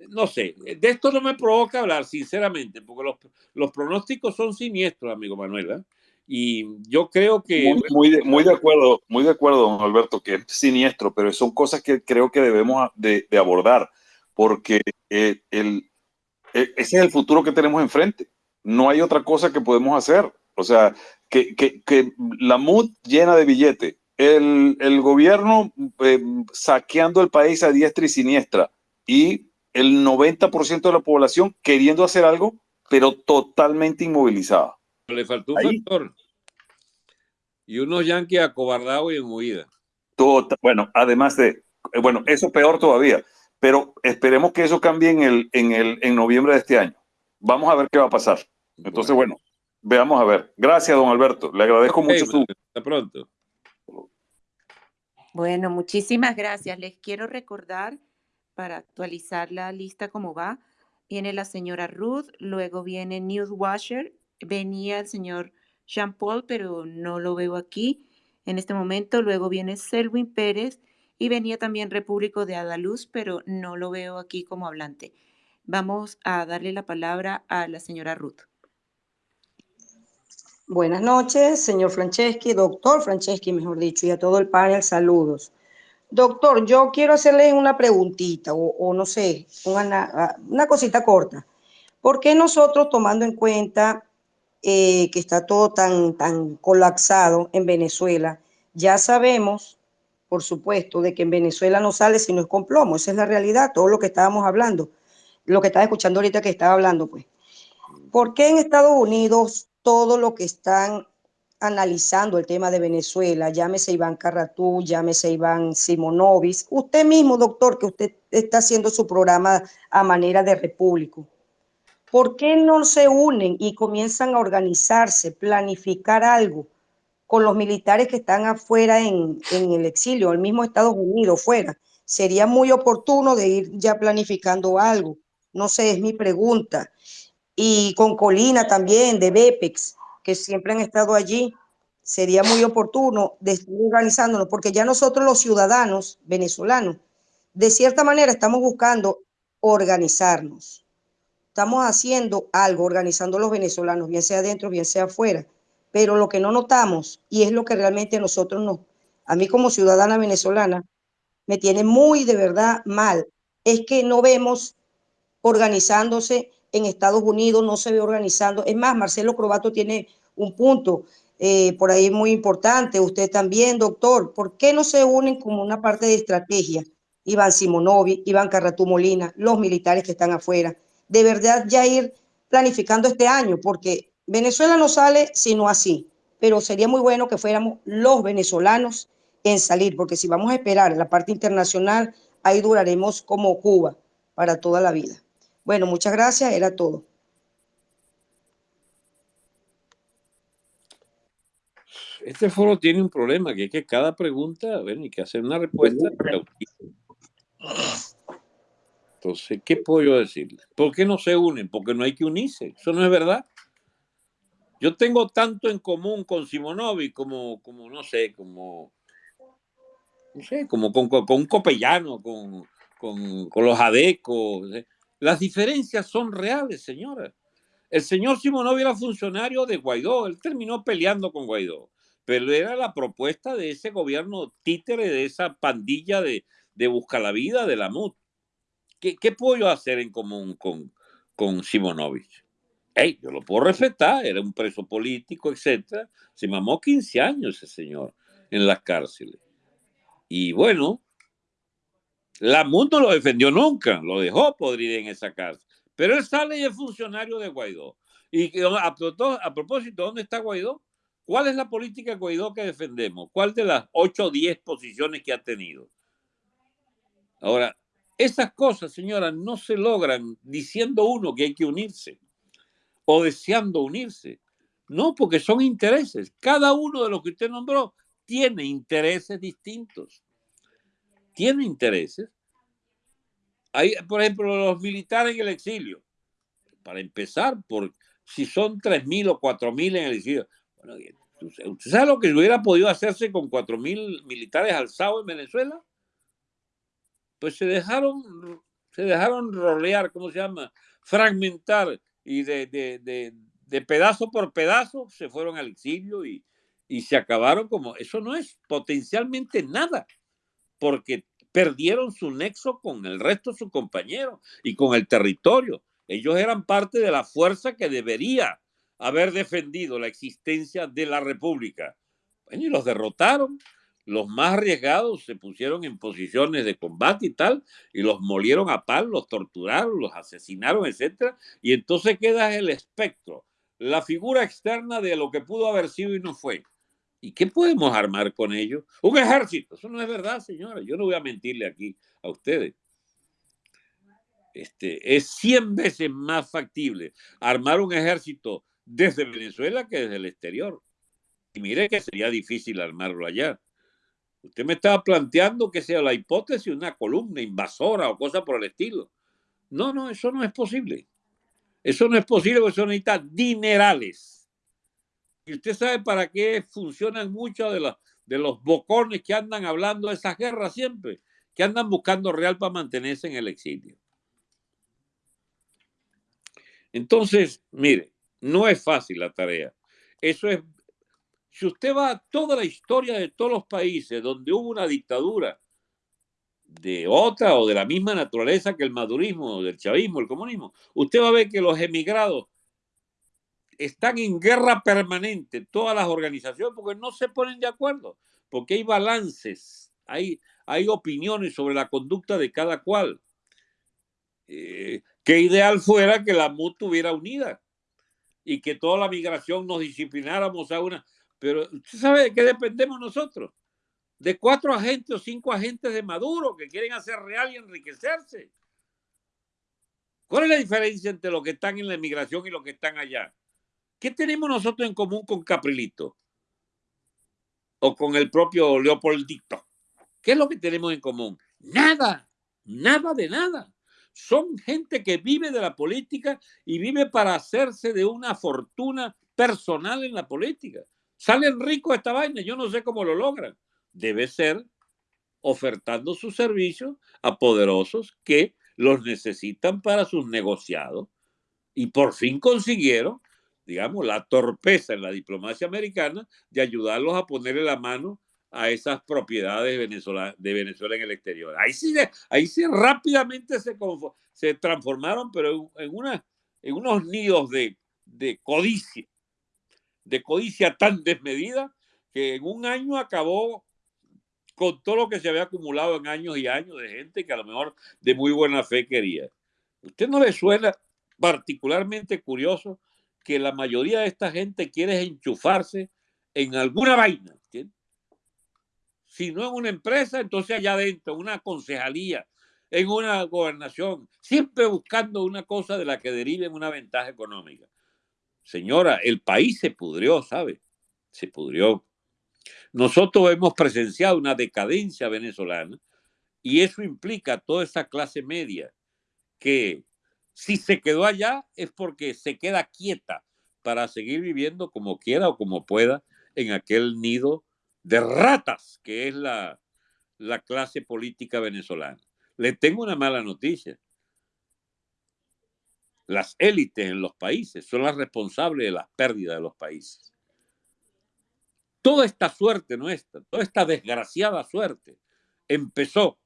No sé, de esto no me provoca hablar, sinceramente, porque los, los pronósticos son siniestros, amigo Manuel. ¿eh? Y yo creo que... Muy, muy, de, acuerdo, muy de acuerdo, don Alberto, que es siniestro, pero son cosas que creo que debemos de, de abordar, porque eh, el, ese es el futuro que tenemos enfrente. No hay otra cosa que podemos hacer. O sea, que, que, la MUD llena de billete, el, el gobierno eh, saqueando el país a diestra y siniestra y el 90% de la población queriendo hacer algo, pero totalmente inmovilizada. Le faltó un factor. Y unos yanquis acobardados y en huida. bueno, además de, eh, bueno, eso peor todavía, pero esperemos que eso cambie en, el, en, el, en noviembre de este año. Vamos a ver qué va a pasar. Entonces, bueno, veamos a ver. Gracias, don Alberto. Le agradezco mucho su... Hasta pronto. Bueno, muchísimas gracias. Les quiero recordar para actualizar la lista como va. Viene la señora Ruth, luego viene Newt Washer, venía el señor Jean Paul, pero no lo veo aquí en este momento. Luego viene Selwyn Pérez y venía también Repúblico de Adaluz, pero no lo veo aquí como hablante. Vamos a darle la palabra a la señora Ruth. Buenas noches, señor Franceschi, doctor Franceschi, mejor dicho, y a todo el panel, saludos. Doctor, yo quiero hacerle una preguntita o, no sé, una, una, cosita corta. ¿Por qué nosotros, tomando en cuenta eh, que está todo tan, tan colapsado en Venezuela, ya sabemos, por supuesto, de que en Venezuela no sale si no es con plomo? Esa es la realidad, todo lo que estábamos hablando, lo que estaba escuchando ahorita que estaba hablando, pues. ¿Por qué en Estados Unidos todo lo que están analizando el tema de Venezuela, llámese Iván Carratú, llámese Iván Simonovis, usted mismo, doctor, que usted está haciendo su programa a manera de repúblico, ¿por qué no se unen y comienzan a organizarse, planificar algo con los militares que están afuera en, en el exilio, el mismo Estados Unidos, fuera? Sería muy oportuno de ir ya planificando algo. No sé, es mi pregunta. Y con Colina también, de BEPEX, que siempre han estado allí, sería muy oportuno de estar organizándonos, porque ya nosotros los ciudadanos venezolanos, de cierta manera estamos buscando organizarnos. Estamos haciendo algo, organizando los venezolanos, bien sea adentro, bien sea afuera. Pero lo que no notamos, y es lo que realmente nosotros no, a mí como ciudadana venezolana, me tiene muy de verdad mal, es que no vemos organizándose en Estados Unidos, no se ve organizando. Es más, Marcelo Crobato tiene un punto eh, por ahí muy importante. Usted también, doctor, ¿por qué no se unen como una parte de estrategia? Iván Simonovi, Iván Carratú Molina, los militares que están afuera. De verdad ya ir planificando este año, porque Venezuela no sale sino así, pero sería muy bueno que fuéramos los venezolanos en salir, porque si vamos a esperar la parte internacional, ahí duraremos como Cuba para toda la vida. Bueno, muchas gracias, era todo. este foro tiene un problema, que es que cada pregunta, bueno, hay que hacer una respuesta. Entonces, ¿qué puedo yo decirle? ¿Por qué no se unen? Porque no hay que unirse. Eso no es verdad. Yo tengo tanto en común con Simonovi como, como no sé, como, no sé, como con, con, un copellano, con, con, con los adecos. Las diferencias son reales, señora. El señor Simonovi era funcionario de Guaidó, él terminó peleando con Guaidó pero era la propuesta de ese gobierno títere, de esa pandilla de, de Busca la Vida, de la MUT. ¿Qué, ¿Qué, puedo yo hacer en común con, con Simonovich? Yo lo puedo respetar, era un preso político, etc. Se mamó 15 años ese señor en las cárceles. Y bueno, la no lo defendió nunca, lo dejó podrir en esa cárcel. Pero él sale y es funcionario de Guaidó. Y a, a propósito, ¿dónde está Guaidó? ¿Cuál es la política Guaidó que defendemos? ¿Cuál de las 8 o 10 posiciones que ha tenido? Ahora, esas cosas, señora, no se logran diciendo uno que hay que unirse o deseando unirse. No, porque son intereses. Cada uno de los que usted nombró tiene intereses distintos. Tiene intereses. Hay, por ejemplo, los militares en el exilio. Para empezar, por si son 3.000 o 4.000 en el exilio. Bueno, ¿Usted sabe lo que hubiera podido hacerse con cuatro mil militares alzados en Venezuela? Pues se dejaron, se dejaron rolear, ¿cómo se llama? Fragmentar y de, de, de, pedazo por pedazo se fueron al exilio y, y se acabaron como, eso no es potencialmente nada, porque perdieron su nexo con el resto de sus compañeros y con el territorio. Ellos eran parte de la fuerza que debería haber defendido la existencia de la República. y los derrotaron. Los más arriesgados se pusieron en posiciones de combate y tal, y los molieron a pal, los torturaron, los asesinaron, etc. Y entonces queda el espectro, la figura externa de lo que pudo haber sido y no fue. ¿Y qué podemos armar con ello? Un ejército. Eso no es verdad, señora. Yo no voy a mentirle aquí a ustedes. Este, es 100 veces más factible armar un ejército desde Venezuela que desde el exterior. Y mire que sería difícil armarlo allá. Usted me estaba planteando que sea la hipótesis de una columna invasora o cosa por el estilo. No, no, eso no es posible. Eso no es posible porque eso necesita dinerales. Y usted sabe para qué funcionan muchos de los, de los bocones que andan hablando de esas guerras siempre, que andan buscando real para mantenerse en el exilio. Entonces, mire, no es fácil la tarea. Eso es, si usted va a toda la historia de todos los países donde hubo una dictadura de otra o de la misma naturaleza que el madurismo, del chavismo, el comunismo, usted va a ver que los emigrados están en guerra permanente, todas las organizaciones, porque no se ponen de acuerdo, porque hay balances, hay, hay opiniones sobre la conducta de cada cual. Eh, qué ideal fuera que la MUT estuviera unida y que toda la migración nos disciplináramos a una. Pero usted sabe de qué dependemos nosotros. De cuatro agentes o cinco agentes de Maduro que quieren hacer real y enriquecerse. ¿Cuál es la diferencia entre los que están en la migración y los que están allá? ¿Qué tenemos nosotros en común con Caprilito? O con el propio Leopoldito. ¿Qué es lo que tenemos en común? Nada, nada de nada. Son gente que vive de la política y vive para hacerse de una fortuna personal en la política. Salen ricos esta vaina, yo no sé cómo lo logran. Debe ser ofertando sus servicios a poderosos que los necesitan para sus negociados. Y por fin consiguieron digamos, la torpeza en la diplomacia americana de ayudarlos a ponerle la mano a esas propiedades de Venezuela en el exterior. Ahí sí, ahí sí rápidamente se, transformaron, pero en, unos nidos de codicia, de codicia tan desmedida que en un año acabó con todo lo que se había acumulado en años y años de gente que a lo mejor de muy buena fe quería. ¿Usted no le suena particularmente curioso que la mayoría de esta gente quiere enchufarse en alguna vaina. Si no en una empresa, entonces allá adentro, en una concejalía, en una gobernación, siempre buscando una cosa de la que deriven una ventaja económica. Señora, el país se pudrió, ¿sabe? Se pudrió. Nosotros hemos presenciado una decadencia venezolana y eso implica toda esa clase media que si se quedó allá es porque se queda quieta para seguir viviendo como quiera o como pueda en aquel nido de ratas que es la, la clase política venezolana. Le tengo una mala noticia. Las élites en los países son las responsables de las pérdidas de los países. Toda esta suerte nuestra, toda esta desgraciada suerte, empezó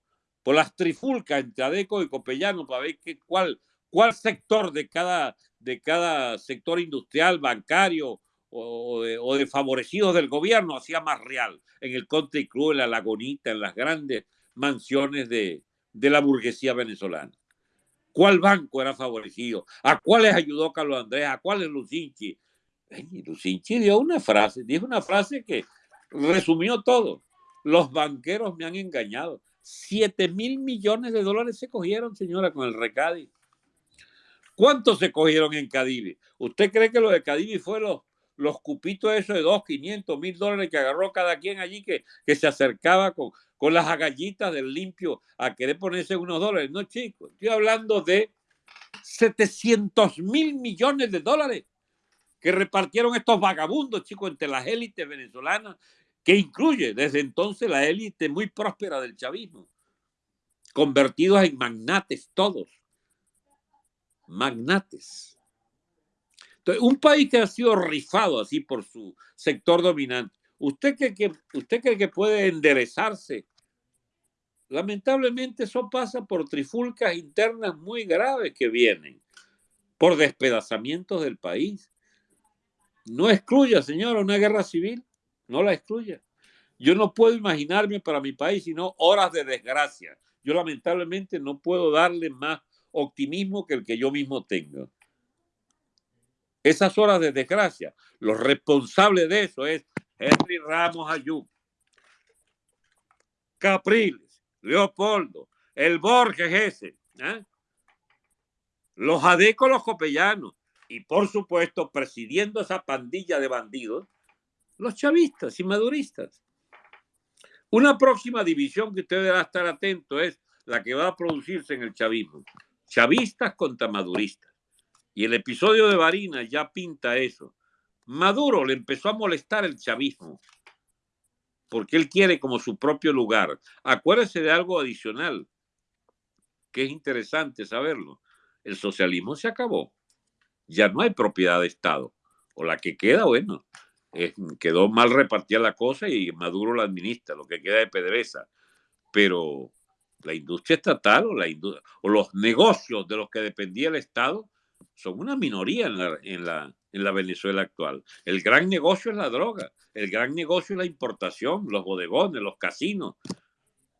por las trifulcas entre Adeco y Copellano para ver qué, cuál, cuál sector de cada, de cada sector industrial, bancario o de, favorecidos del gobierno hacía más real en el Country Club, en la Lagunita, en las grandes mansiones de, la burguesía venezolana. ¿Cuál banco era favorecido? ¿A cuáles ayudó Carlos Andrés? ¿A cuáles Lucinchi? Lucinchi dio una frase, dijo una frase que resumió todo. Los banqueros me han engañado. Siete mil millones de dólares se cogieron, señora, con el recadi. ¿Cuántos se cogieron en Cadivi? ¿Usted cree que lo de Cadivi fue los, los cupitos esos de dos, 500 mil dólares que agarró cada quien allí que, que se acercaba con, con las agallitas del limpio a querer ponerse unos dólares? No, chicos, estoy hablando de 700 mil millones de dólares que repartieron estos vagabundos, chicos, entre las élites venezolanas, que incluye desde entonces la élite muy próspera del chavismo, convertidos en magnates todos magnates. Entonces, un país que ha sido rifado así por su sector dominante, ¿usted cree que, usted cree que puede enderezarse? Lamentablemente eso pasa por trifulcas internas muy graves que vienen, por despedazamientos del país. No excluya, señora, una guerra civil, no la excluya. Yo no puedo imaginarme para mi país sino horas de desgracia. Yo lamentablemente no puedo darle más optimismo que el que yo mismo tengo. Esas horas de desgracia, los responsables de eso es Henry Ramos Ayú, Capriles, Leopoldo, el Borges ese, ¿eh? los adecos, los copellanos, y por supuesto, presidiendo esa pandilla de bandidos, los chavistas y maduristas. Una próxima división que usted deberá estar atento es la que va a producirse en el chavismo. Chavistas contra maduristas. Y el episodio de Barinas ya pinta eso. Maduro le empezó a molestar el chavismo porque él quiere como su propio lugar. Acuérdese de algo adicional que es interesante saberlo. El socialismo se acabó. Ya no hay propiedad de Estado. O la que queda, bueno, quedó mal repartida la cosa y Maduro la administra, lo que queda de PDVSA. Pero la industria estatal o, la o los negocios de los que dependía el Estado son una minoría en la, en, la, en la Venezuela actual. El gran negocio es la droga, el gran negocio es la importación, los bodegones, los casinos.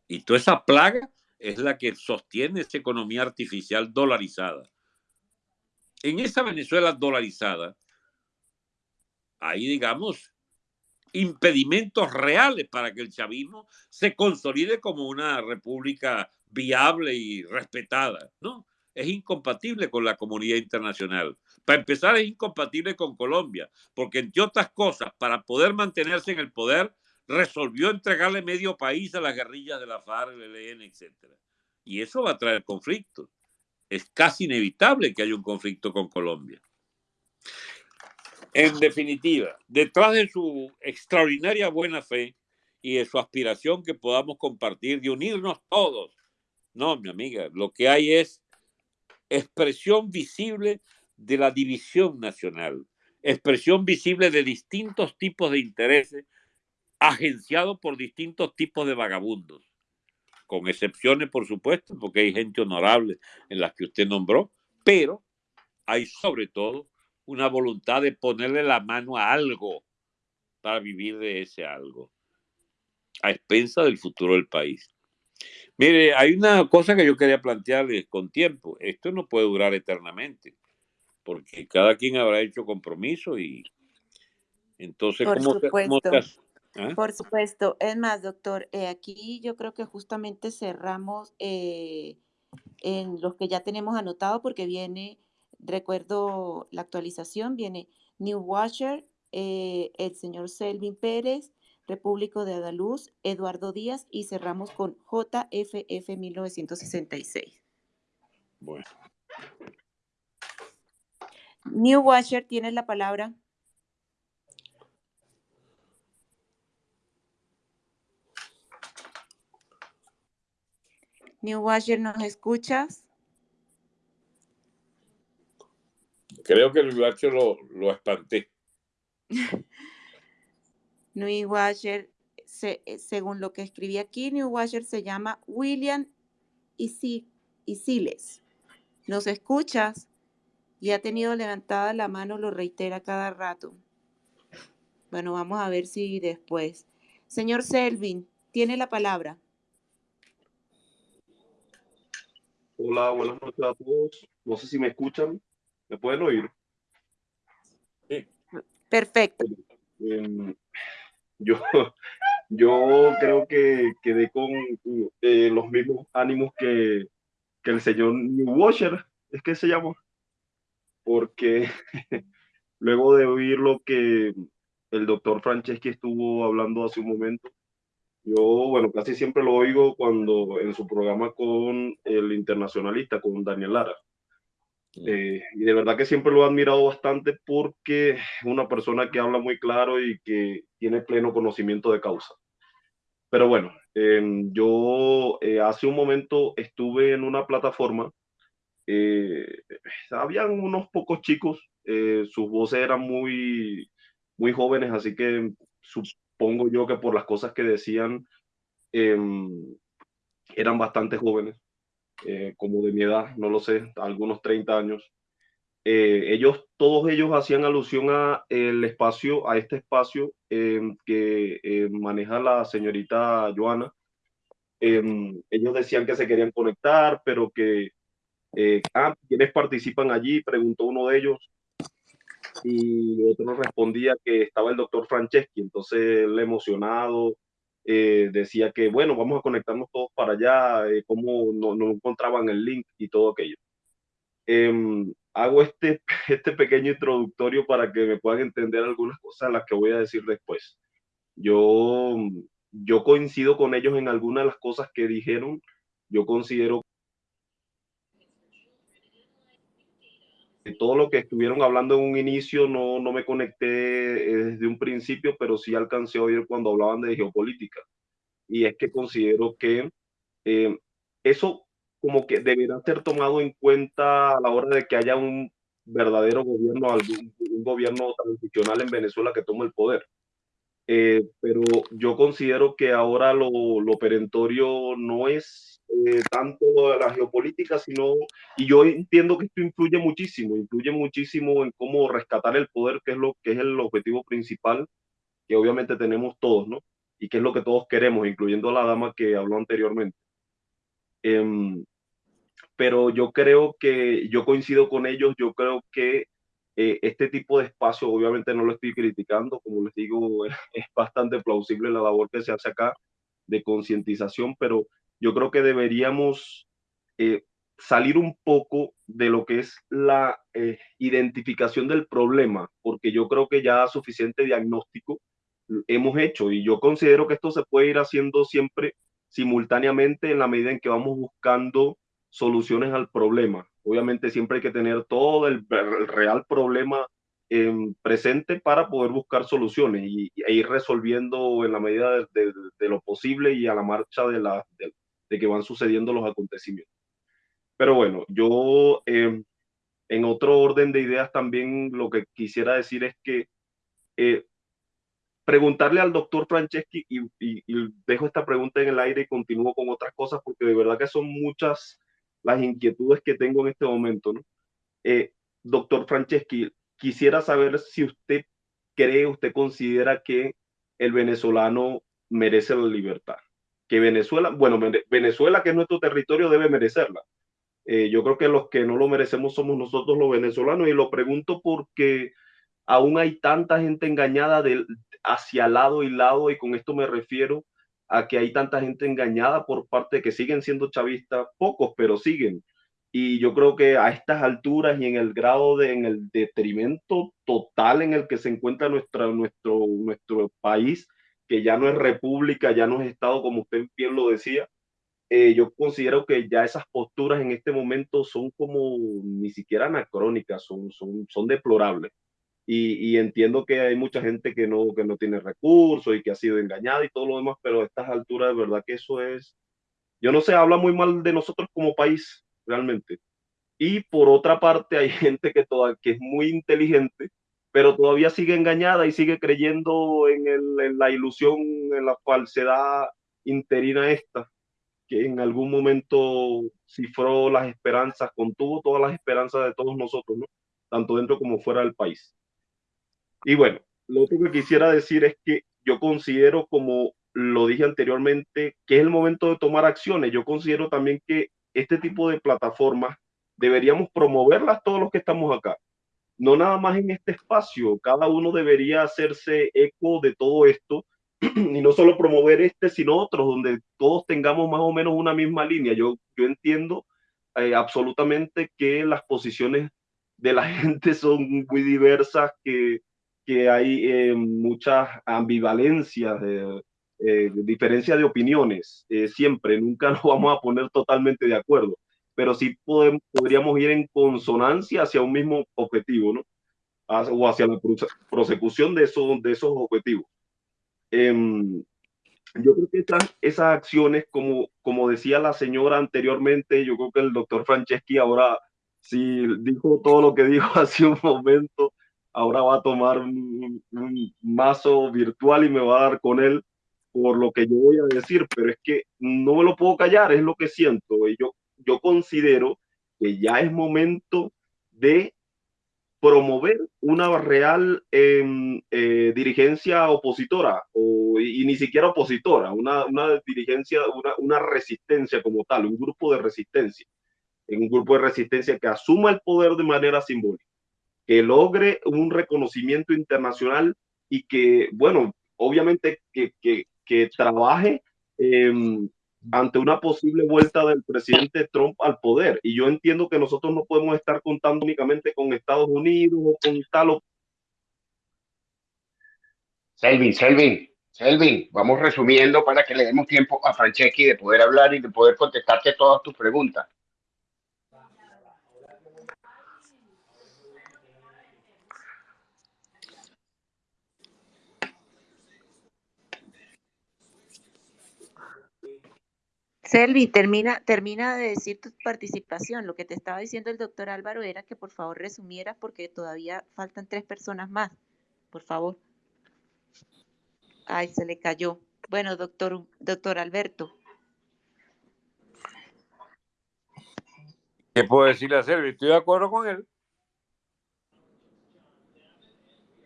Y toda esa plaga es la que sostiene esa economía artificial dolarizada. En esa Venezuela dolarizada, hay, digamos, impedimentos reales para que el chavismo se consolide como una república viable y respetada, ¿no? Es incompatible con la comunidad internacional. Para empezar, es incompatible con Colombia, porque entre otras cosas, para poder mantenerse en el poder, resolvió entregarle medio país a las guerrillas de la FARC, el ELN, etc. Y eso va a traer conflictos. Es casi inevitable que haya un conflicto con Colombia. En definitiva, detrás de su extraordinaria buena fe y de su aspiración que podamos compartir, de unirnos todos, no, mi amiga, lo que hay es expresión visible de la división nacional, expresión visible de distintos tipos de intereses agenciados por distintos tipos de vagabundos, con excepciones, por supuesto, porque hay gente honorable en las que usted nombró, pero hay sobre todo una voluntad de ponerle la mano a algo para vivir de ese algo, a expensa del futuro del país. Mire, hay una cosa que yo quería plantearles con tiempo. Esto no puede durar eternamente, porque cada quien habrá hecho compromiso y entonces, Por ¿cómo, supuesto. ¿Ah? Por supuesto. Es más, doctor, eh, aquí yo creo que justamente cerramos eh, en los que ya tenemos anotado porque viene recuerdo la actualización, viene New Watcher, eh, el señor Selvin Pérez, Repúblico de Andaluz, Eduardo Díaz y cerramos con JFF 1966. Bueno, New Watcher, tienes la palabra. New Watcher, ¿nos escuchas? creo que el Guacho lo, lo espanté. [LAUGHS] New Washer, se- eh, según lo que escribí aquí, New Washer se llama William Isi- Isiles. ¿Nos escuchas? Y ha tenido levantada la mano, lo reitera cada rato. Bueno, vamos a ver si después. Señor Selvin, tiene la palabra. Hola, buenas noches a todos. No sé si me escuchan. ¿Me pueden oír? Perfecto. Em, yo, [LAUGHS] yo creo que quedé con eh, los mismos ánimos que, que el señor New Washer, es que se llama, porque [LAUGHS] luego de oír lo que el doctor Franceschi estuvo hablando hace un momento, yo, bueno, casi siempre lo oigo cuando en su programa con el internacionalista, con Daniel Lara. Eh, y de verdad que siempre lo he admirado bastante porque es una persona que habla muy claro y que tiene pleno conocimiento de causa. Pero bueno, em, yo eh, hace un momento estuve en una plataforma, eh, habían unos pocos chicos, sus voces eran muy, muy jóvenes, así que supongo yo que por las cosas que decían em, eran bastante jóvenes. Eh, como de mi edad, no lo sé, algunos 30 años. eh, ellos, todos ellos hacían alusión a el espacio, a este espacio em, que eh, maneja la señorita Joana. Em, ellos decían que se querían conectar, pero que, ah, ¿quiénes participan allí? Preguntó uno de ellos. Y otro respondía que estaba el doctor Franceschi. Entonces él emocionado decía que, bueno, vamos a conectarnos todos para allá, cómo no, no encontraban el link y todo aquello. Em, hago este, [LAUGHS] este pequeño introductorio para que me puedan entender algunas cosas las que voy a decir después. Yo, yo coincido con ellos en algunas de las cosas que dijeron. Yo considero todo lo que estuvieron hablando en un inicio no, no me conecté desde un principio, pero sí alcancé a oír cuando hablaban de geopolítica. Y es que considero que eh, eso como que deberá ser tomado en cuenta a la hora de que haya un verdadero gobierno, un gobierno transicional en Venezuela que tome el poder. Eh, pero yo considero que ahora lo, lo perentorio no es eh, tanto la geopolítica, sino, y yo entiendo que esto influye muchísimo, influye muchísimo en cómo rescatar el poder, que es lo que es el objetivo principal que obviamente tenemos todos, ¿no? Y que es lo que todos queremos, incluyendo a la dama que habló anteriormente. Eh, pero yo creo que yo coincido con ellos, yo creo que eh, este tipo de espacio, obviamente no lo estoy criticando, como les digo, [LAUGHS] es bastante plausible la labor que se hace acá de concientización, pero yo creo que deberíamos eh, salir un poco de lo que es la eh, identificación del problema, porque yo creo que ya suficiente diagnóstico hemos hecho y yo considero que esto se puede ir haciendo siempre simultáneamente en la medida en que vamos buscando soluciones al problema. Obviamente siempre hay que tener todo el, real problema en presente para poder buscar soluciones y, e ir resolviendo en la medida de, lo posible y a la marcha de, la, de, que van sucediendo los acontecimientos. Pero bueno, yo em, en otro orden de ideas también lo que quisiera decir es que eh, preguntarle al doctor Franceschi y, y, dejo esta pregunta en el aire y continúo con otras cosas porque de verdad que son muchas las inquietudes que tengo en este momento. Eh, doctor Franceschi, quisiera saber si usted cree, usted considera que el venezolano merece la libertad. Que Venezuela, bueno, Venezuela, que es nuestro territorio, debe merecerla. Eh, yo creo que los que no lo merecemos somos nosotros los venezolanos y lo pregunto porque aún hay tanta gente engañada de, hacia lado y lado y con esto me refiero a que hay tanta gente engañada por parte de que siguen siendo chavistas, pocos, pero siguen. Y yo creo que a estas alturas y en el grado de, en el detrimento total en el que se encuentra nuestra, nuestro, nuestro país, que ya no es república, ya no es Estado, como usted bien lo decía, eh, yo considero que ya esas posturas en este momento son como ni siquiera anacrónicas, son, son, son deplorables. Y, entiendo que hay mucha gente que no, que no tiene recursos y que ha sido engañada y todo lo demás, pero a estas alturas de verdad que eso es, yo no sé, habla muy mal de nosotros como país, realmente. Y por otra parte hay [LAUGHS] gente que, toda, que es muy inteligente, pero todavía sigue engañada y sigue creyendo en, el, en la ilusión, en la falsedad interina esta, que en algún momento cifró las esperanzas, contuvo todas las esperanzas de todos nosotros, ¿no? tanto dentro como fuera del país. Y bueno, lo otro que quisiera decir es que yo considero, como lo dije anteriormente, que es el momento de tomar acciones. Yo considero también que este tipo de plataformas deberíamos promoverlas todos los que estamos acá. No nada más en este espacio, cada uno debería hacerse eco de todo esto [CLEARS THROAT] y no solo promover este, sino otros, donde todos tengamos más o menos una misma línea. Yo, yo entiendo eh, absolutamente que las posiciones de la [LAUGHS] gente son muy diversas, que que hay eh, muchas ambivalencias, de, eh, diferencia de opiniones, eh, siempre, nunca [LAUGHS] nos vamos a poner totalmente de acuerdo, pero sí podemos, podríamos ir en consonancia hacia un mismo objetivo, ¿no? o hacia la prosecución de esos, de esos objetivos. Em, yo creo que esas, esas acciones, como, como decía la señora anteriormente, yo creo que el doctor Franceschi ahora sí dijo todo lo que dijo [LAUGHS] hace un momento, ahora va a tomar un, mazo virtual y me va a dar con él por lo que yo voy a decir, pero es que no me lo puedo callar, es lo que siento. Y yo, yo considero que ya es momento de promover una real em, eh, dirigencia opositora, o, y, ni siquiera opositora, una, una dirigencia, una, una, resistencia como tal, un grupo de resistencia, un grupo de resistencia que asuma el poder de manera simbólica, que logre un reconocimiento internacional y que, bueno, obviamente que, que, que trabaje eh, ante una posible vuelta del presidente Trump al poder. Y yo entiendo que nosotros no podemos estar contando únicamente con Estados Unidos o con tal. Selvin, Selvin, Selvin, vamos resumiendo para que le demos tiempo a Franceschi de poder hablar y de poder contestarte todas tus preguntas. Selvi, termina, termina de decir tu participación. Lo que te estaba diciendo el doctor Álvaro era que por favor resumieras porque todavía faltan tres personas más. Por favor. Ay, se le cayó. Bueno, doctor, doctor Alberto. ¿Qué puedo decirle a Selvi? Estoy de acuerdo con él.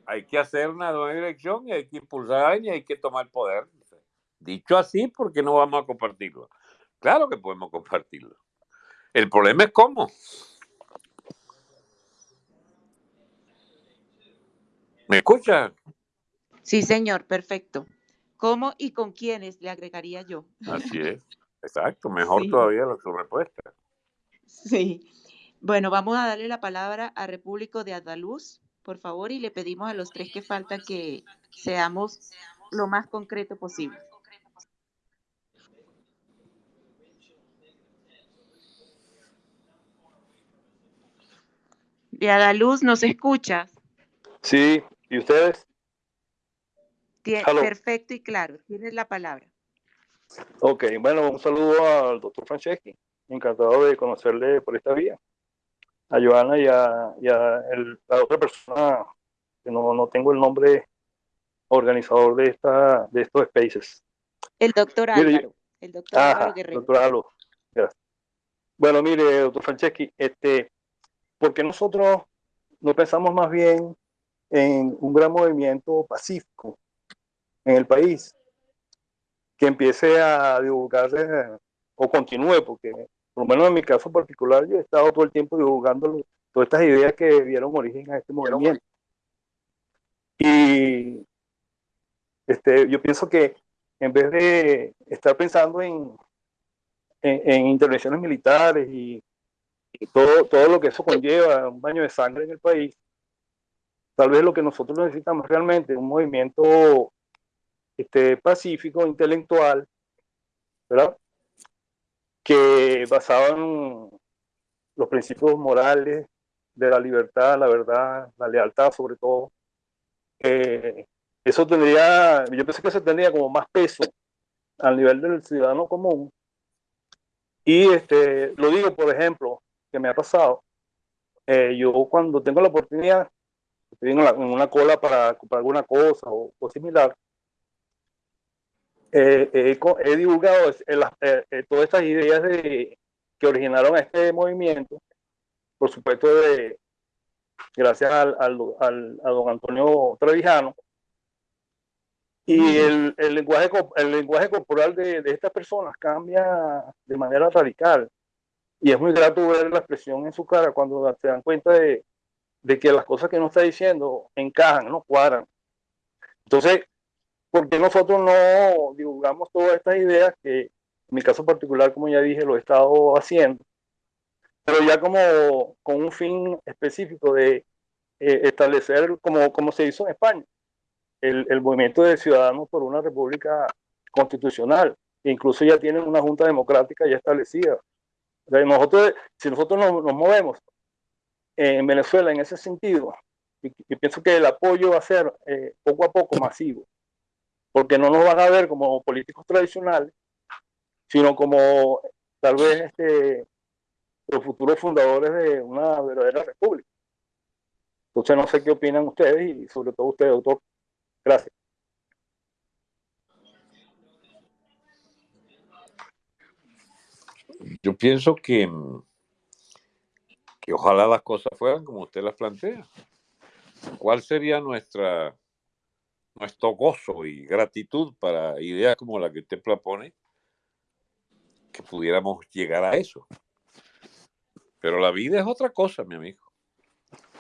Hay que hacer una nueva elección y hay que impulsar y hay que tomar poder. Dicho así, ¿por qué no vamos a compartirlo? Claro que podemos compartirlo. El problema es cómo. ¿Me escucha? Sí, señor, perfecto. ¿Cómo y con quiénes le agregaría yo? Así es, exacto, mejor sí. todavía la, su respuesta. Sí. Bueno, vamos a darle la palabra a Repúblico de Andaluz, por favor, y le pedimos a los tres que faltan que seamos lo más concreto posible. De Adaluz, ¿nos escuchas? Sí, ¿y ustedes? Tien, perfecto y claro, tienes la palabra. Ok, bueno, un saludo al doctor Franceschi, encantado de conocerle por esta vía. A Joana y a, y a el, la otra persona, que no, no tengo el nombre organizador de, esta, de estos spaces. El doctor Álvaro. Mire, el doctor Álvaro Guerrero. Doctor Álvaro. Gracias. Bueno, mire, doctor Franceschi, este, porque nosotros no pensamos más bien en un gran movimiento pacífico en el país que empiece a divulgarse o continúe, porque por lo menos en mi caso particular yo he estado todo el tiempo divulgando todas estas ideas que dieron origen a este movimiento. Y este, yo pienso que en vez de estar pensando en, en, en intervenciones militares y y todo, todo lo que eso conlleva, un baño de sangre en el país, tal vez lo que nosotros necesitamos realmente es un movimiento este, pacífico, intelectual, ¿verdad? Que basado en los principios morales de la libertad, la verdad, la lealtad sobre todo. Eh, eso tendría, yo pensé que eso tendría como más peso al nivel del ciudadano común. Y este, lo digo, por ejemplo, que me ha pasado. Eh, yo cuando tengo la oportunidad, estoy en, la, en una cola para comprar alguna cosa o, o similar, eh, eh, he divulgado todas estas ideas de, que originaron este movimiento, por supuesto, de, gracias al, al, al, a don Antonio Trevijano, y el, el, lenguaje, el lenguaje corporal de, de estas personas cambia de manera radical y es muy grato ver la expresión en su cara cuando se dan cuenta de, de que las cosas que nos está diciendo encajan, no cuadran. Entonces, ¿por qué nosotros no divulgamos todas estas ideas que en mi caso particular, como ya dije, lo he estado haciendo, pero ya como con un fin específico de eh, establecer, como, como se hizo en España, el, el movimiento de ciudadanos por una república constitucional, incluso ya tienen una junta democrática ya establecida. Nosotros, si nosotros nos, nos movemos en Venezuela en ese sentido, y, pienso que el apoyo va a ser eh, poco a poco masivo, porque no nos van a ver como políticos tradicionales, sino como tal vez este, los futuros fundadores de una verdadera república. Entonces no sé qué opinan ustedes y sobre todo usted, doctor. Gracias. Yo pienso que, que ojalá las cosas fueran como usted las plantea. ¿Cuál sería nuestra, nuestro gozo y gratitud para ideas como la que usted propone? Que pudiéramos llegar a eso. Pero la vida es otra cosa, mi amigo.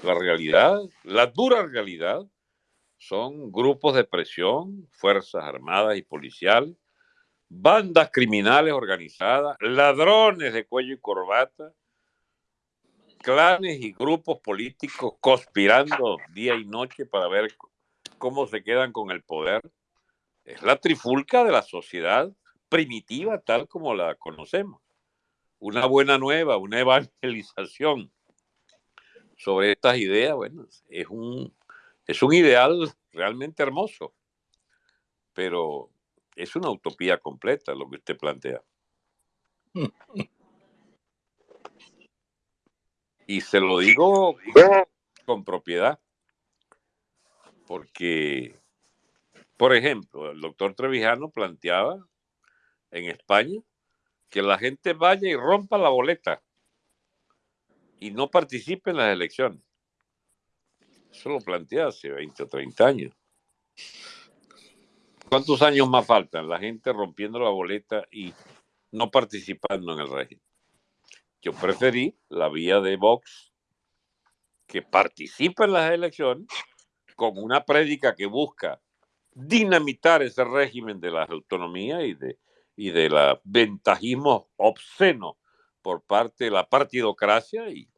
La realidad, la dura realidad, son grupos de presión, fuerzas armadas y policiales, bandas criminales organizadas, ladrones de cuello y corbata, clanes y grupos políticos conspirando día y noche para ver cómo se quedan con el poder. Es la trifulca de la sociedad primitiva tal como la conocemos. Una buena nueva, una evangelización sobre estas ideas, bueno, es un, es un ideal realmente hermoso, pero es una utopía completa lo que usted plantea. [LAUGHS] Y se lo digo con propiedad, porque, por ejemplo, el doctor Trevijano planteaba en España que la gente vaya y rompa la boleta y no participe en las elecciones. Eso lo plantea hace 20 o 30 años. ¿Cuántos años más faltan? La gente rompiendo la boleta y no participando en el régimen. Yo preferí la vía de Vox, que participa en las elecciones con una prédica que busca dinamitar ese régimen de la autonomía y de, y de la ventajismo obsceno por parte de la partidocracia y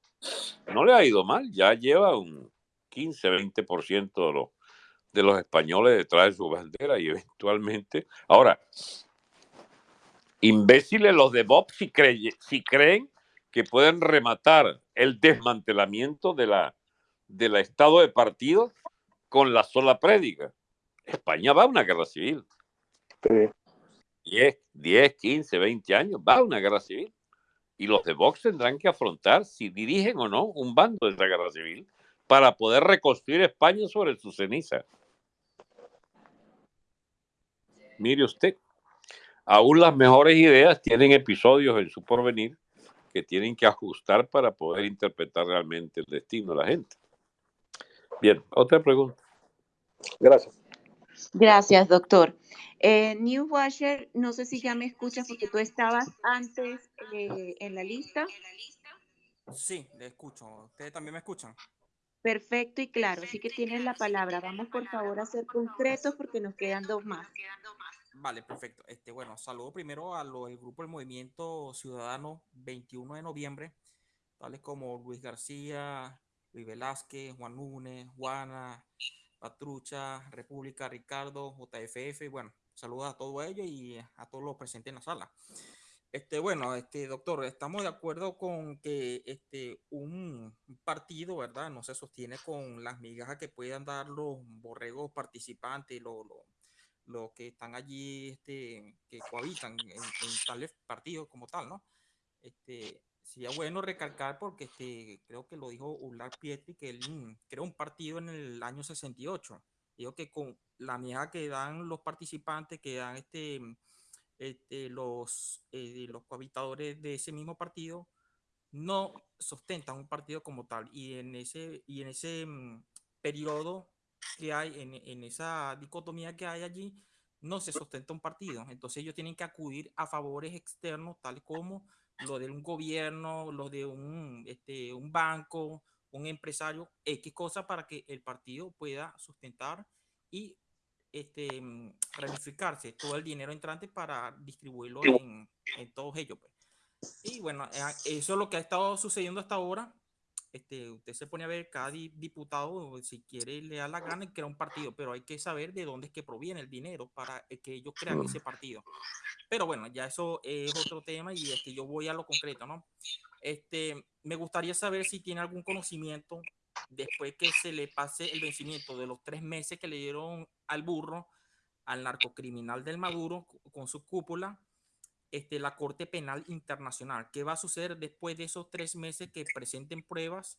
no le ha ido mal, ya lleva un 15-20% de los, de los españoles detrás de su bandera y eventualmente, ahora, imbéciles los de Vox si, si creen que pueden rematar el desmantelamiento de la, del estado de partido con la sola prédica. España va a una guerra civil. Sí. 10, 10, 15, 20 años, va a una guerra civil. Y los de Vox tendrán que afrontar si dirigen o no un bando de esa guerra civil para poder reconstruir España sobre su ceniza. Mire usted, aún las mejores ideas tienen episodios en su porvenir que tienen que ajustar para poder interpretar realmente el destino de la gente. Bien, otra pregunta. Gracias. Gracias, doctor. Eh, New Washer, no sé si ya me escuchas porque tú estabas antes eh, en la lista. Sí, le escucho. ¿Ustedes también me escuchan? Perfecto y claro, así que tienes la palabra. Vamos por favor a ser concretos porque nos quedan dos más. Vale, perfecto. Este, bueno, saludo primero a lo, el grupo del Movimiento Ciudadano 21 de noviembre, tales como Luis García, Luis Velázquez, Juan Núñez, Juana, Patrucha, República, Ricardo, JFF, bueno, saludos a todos ellos y a todos los presentes en la sala. Este, bueno, este, doctor, estamos de acuerdo con que este, un partido, ¿verdad? No se sostiene con las migajas que puedan dar los borregos participantes, los, que están allí, este, que cohabitan en, en, tales partidos como tal, ¿no? Este, sería bueno recalcar porque este, creo que lo dijo Ular Pietri, que él mm, creó un partido en el año 68. Digo que con la migaja que dan los participantes, que dan este este, los, eh, los cohabitadores de ese mismo partido no sustentan un partido como tal. Y en ese, y en ese mm, periodo que hay, en, en, esa dicotomía que hay allí, no se sustenta un partido. Entonces ellos tienen que acudir a favores externos, tal como lo de un gobierno, lo de un, este, un banco, un empresario, X cosa para que el partido pueda sustentar y este, mm, ramificarse todo el dinero entrante para distribuirlo en, en todos ellos. Pues. Y bueno, eh, eso es lo que ha estado sucediendo hasta ahora. Este, usted se pone a ver cada diputado, si quiere, le da la gana y crea un partido, pero hay que saber de dónde es que proviene el dinero para que ellos crean ese partido. Pero bueno, ya eso es otro tema y este, yo voy a lo concreto, ¿no? Este, me gustaría saber si tiene algún conocimiento después que se le pase el vencimiento de los tres meses que le dieron al burro, al narcocriminal del Maduro con su cúpula, este, la Corte Penal Internacional. ¿Qué va a suceder después de esos tres meses que presenten pruebas?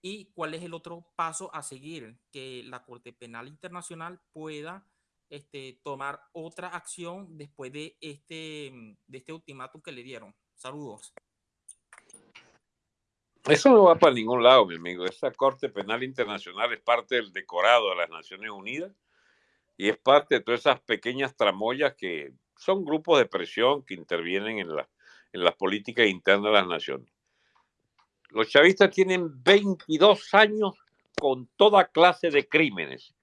¿Y cuál es el otro paso a seguir? Que la Corte Penal Internacional pueda este, tomar otra acción después de este, de este ultimátum que le dieron. Saludos. Eso no va para ningún lado, mi amigo. Esa Corte Penal Internacional es parte del decorado de las Naciones Unidas y es parte de todas esas pequeñas tramoyas que son grupos de presión que intervienen en, la, en las políticas internas de las naciones. Los chavistas tienen 22 años con toda clase de crímenes.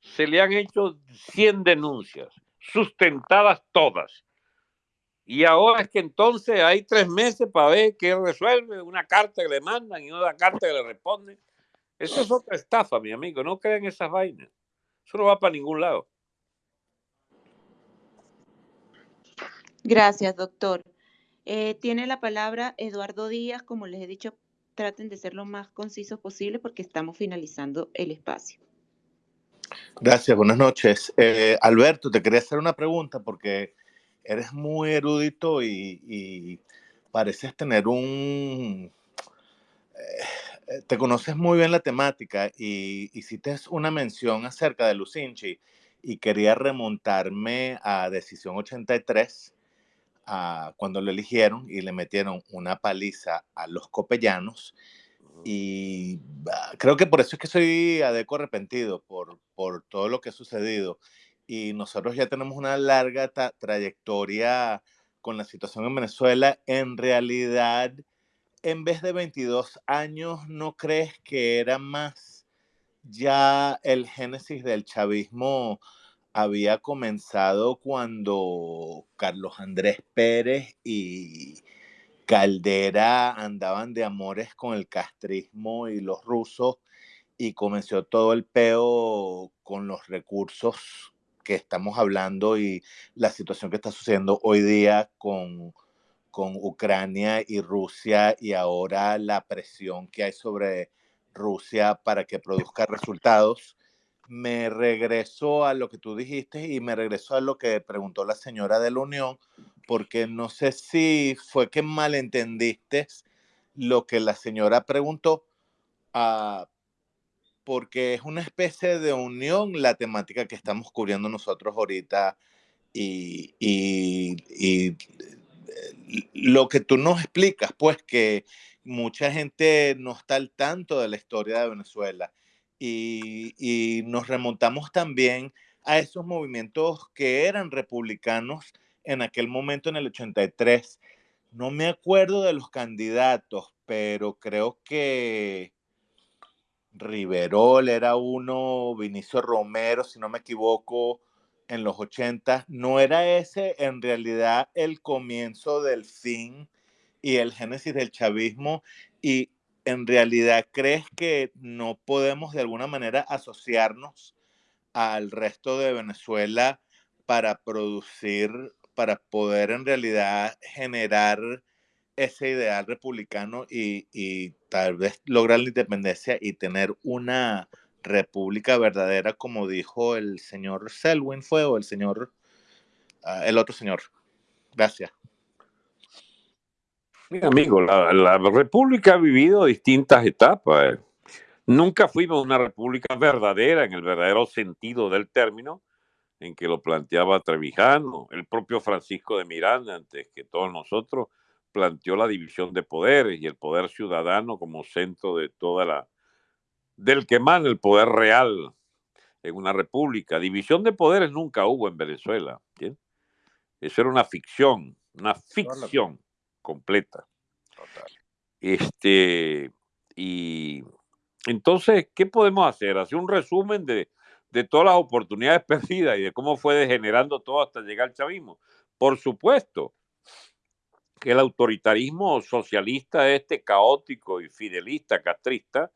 Se le han hecho 100 denuncias, sustentadas todas. Y ahora es que entonces hay tres meses para ver qué resuelve, una carta que le mandan y una carta que le responden. Eso es otra estafa, mi amigo. No crean esas vainas. Eso no va para ningún lado. Gracias, doctor. Eh, tiene la palabra Eduardo Díaz. Como les he dicho, traten de ser lo más concisos posible porque estamos finalizando el espacio. Gracias, buenas noches. Eh, Alberto, te quería hacer una pregunta porque eres muy erudito y, pareces tener un... Eh, te conoces muy bien la temática y hiciste una mención acerca de Lucinchi y quería remontarme a Decisión 83, a cuando lo eligieron y le metieron una paliza a los copellanos. Y ah, creo que por eso es que soy adeco arrepentido por, por todo lo que ha sucedido y nosotros ya tenemos una larga trayectoria con la situación en Venezuela. En realidad, en vez de 22 años, ¿no crees que era más ya el génesis del chavismo había comenzado cuando Carlos Andrés Pérez y Caldera andaban de amores con el castrismo y los rusos y comenzó todo el peo con los recursos que estamos hablando y la situación que está sucediendo hoy día con, con Ucrania y Rusia y ahora la presión que hay sobre Rusia para que produzca resultados. Me regreso a lo que tú dijiste y me regreso a lo que preguntó la señora de la Unión, porque no sé si fue que malentendiste lo que la señora preguntó. Uh, porque es una especie de unión la temática que estamos cubriendo nosotros ahorita y, y, lo que tú nos explicas, pues que mucha gente no está al tanto de la historia de Venezuela y, nos remontamos también a esos movimientos que eran republicanos en aquel momento en el 83. No me acuerdo de los candidatos, pero creo que Riverol era uno, Vinicio Romero, si no me equivoco, en los 80. ¿No era ese en realidad el comienzo del fin y el génesis del chavismo? Y en realidad crees que no podemos de alguna manera asociarnos al resto de Venezuela para producir, para poder en realidad generar ese ideal republicano y, tal vez lograr la independencia y tener una república verdadera, como dijo el señor Selwyn, fue o el señor, ah, el otro señor. Gracias. Mi amigo, la, la, república ha vivido distintas etapas. Nunca fuimos una república verdadera en el verdadero sentido del término en que lo planteaba Trevijano, el propio Francisco de Miranda, antes que todos nosotros planteó la división de poderes y el poder ciudadano como centro de toda la del que manda el poder real en una república. División de poderes nunca hubo en Venezuela. Eso era una ficción, una ficción completa. Este, y entonces, ¿qué podemos hacer? Hacer un resumen de, de todas las oportunidades [LAUGHS] perdidas y de cómo fue degenerando todo hasta llegar al chavismo. Por supuesto, que el autoritarismo socialista este caótico y fidelista, castrista,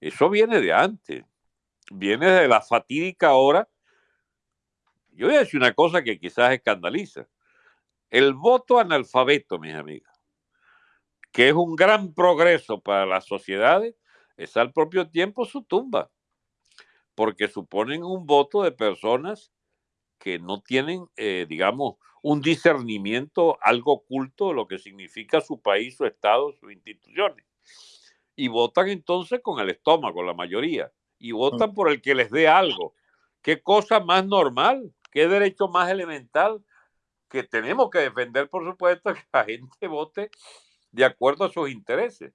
eso viene de antes, viene de la fatídica hora. Yo voy a decir una cosa que quizás escandaliza. El voto analfabeto, mis amigos, que es un gran progreso para las sociedades, es al propio tiempo su tumba, porque suponen un voto de personas que no tienen, eh, digamos, un discernimiento algo oculto de lo que significa su país, su Estado, sus instituciones. Y votan entonces con el estómago, la mayoría. Y votan por el que les dé algo. ¿Qué cosa más normal? ¿Qué derecho más elemental? Que tenemos que defender, por supuesto, que la gente vote de acuerdo a sus intereses.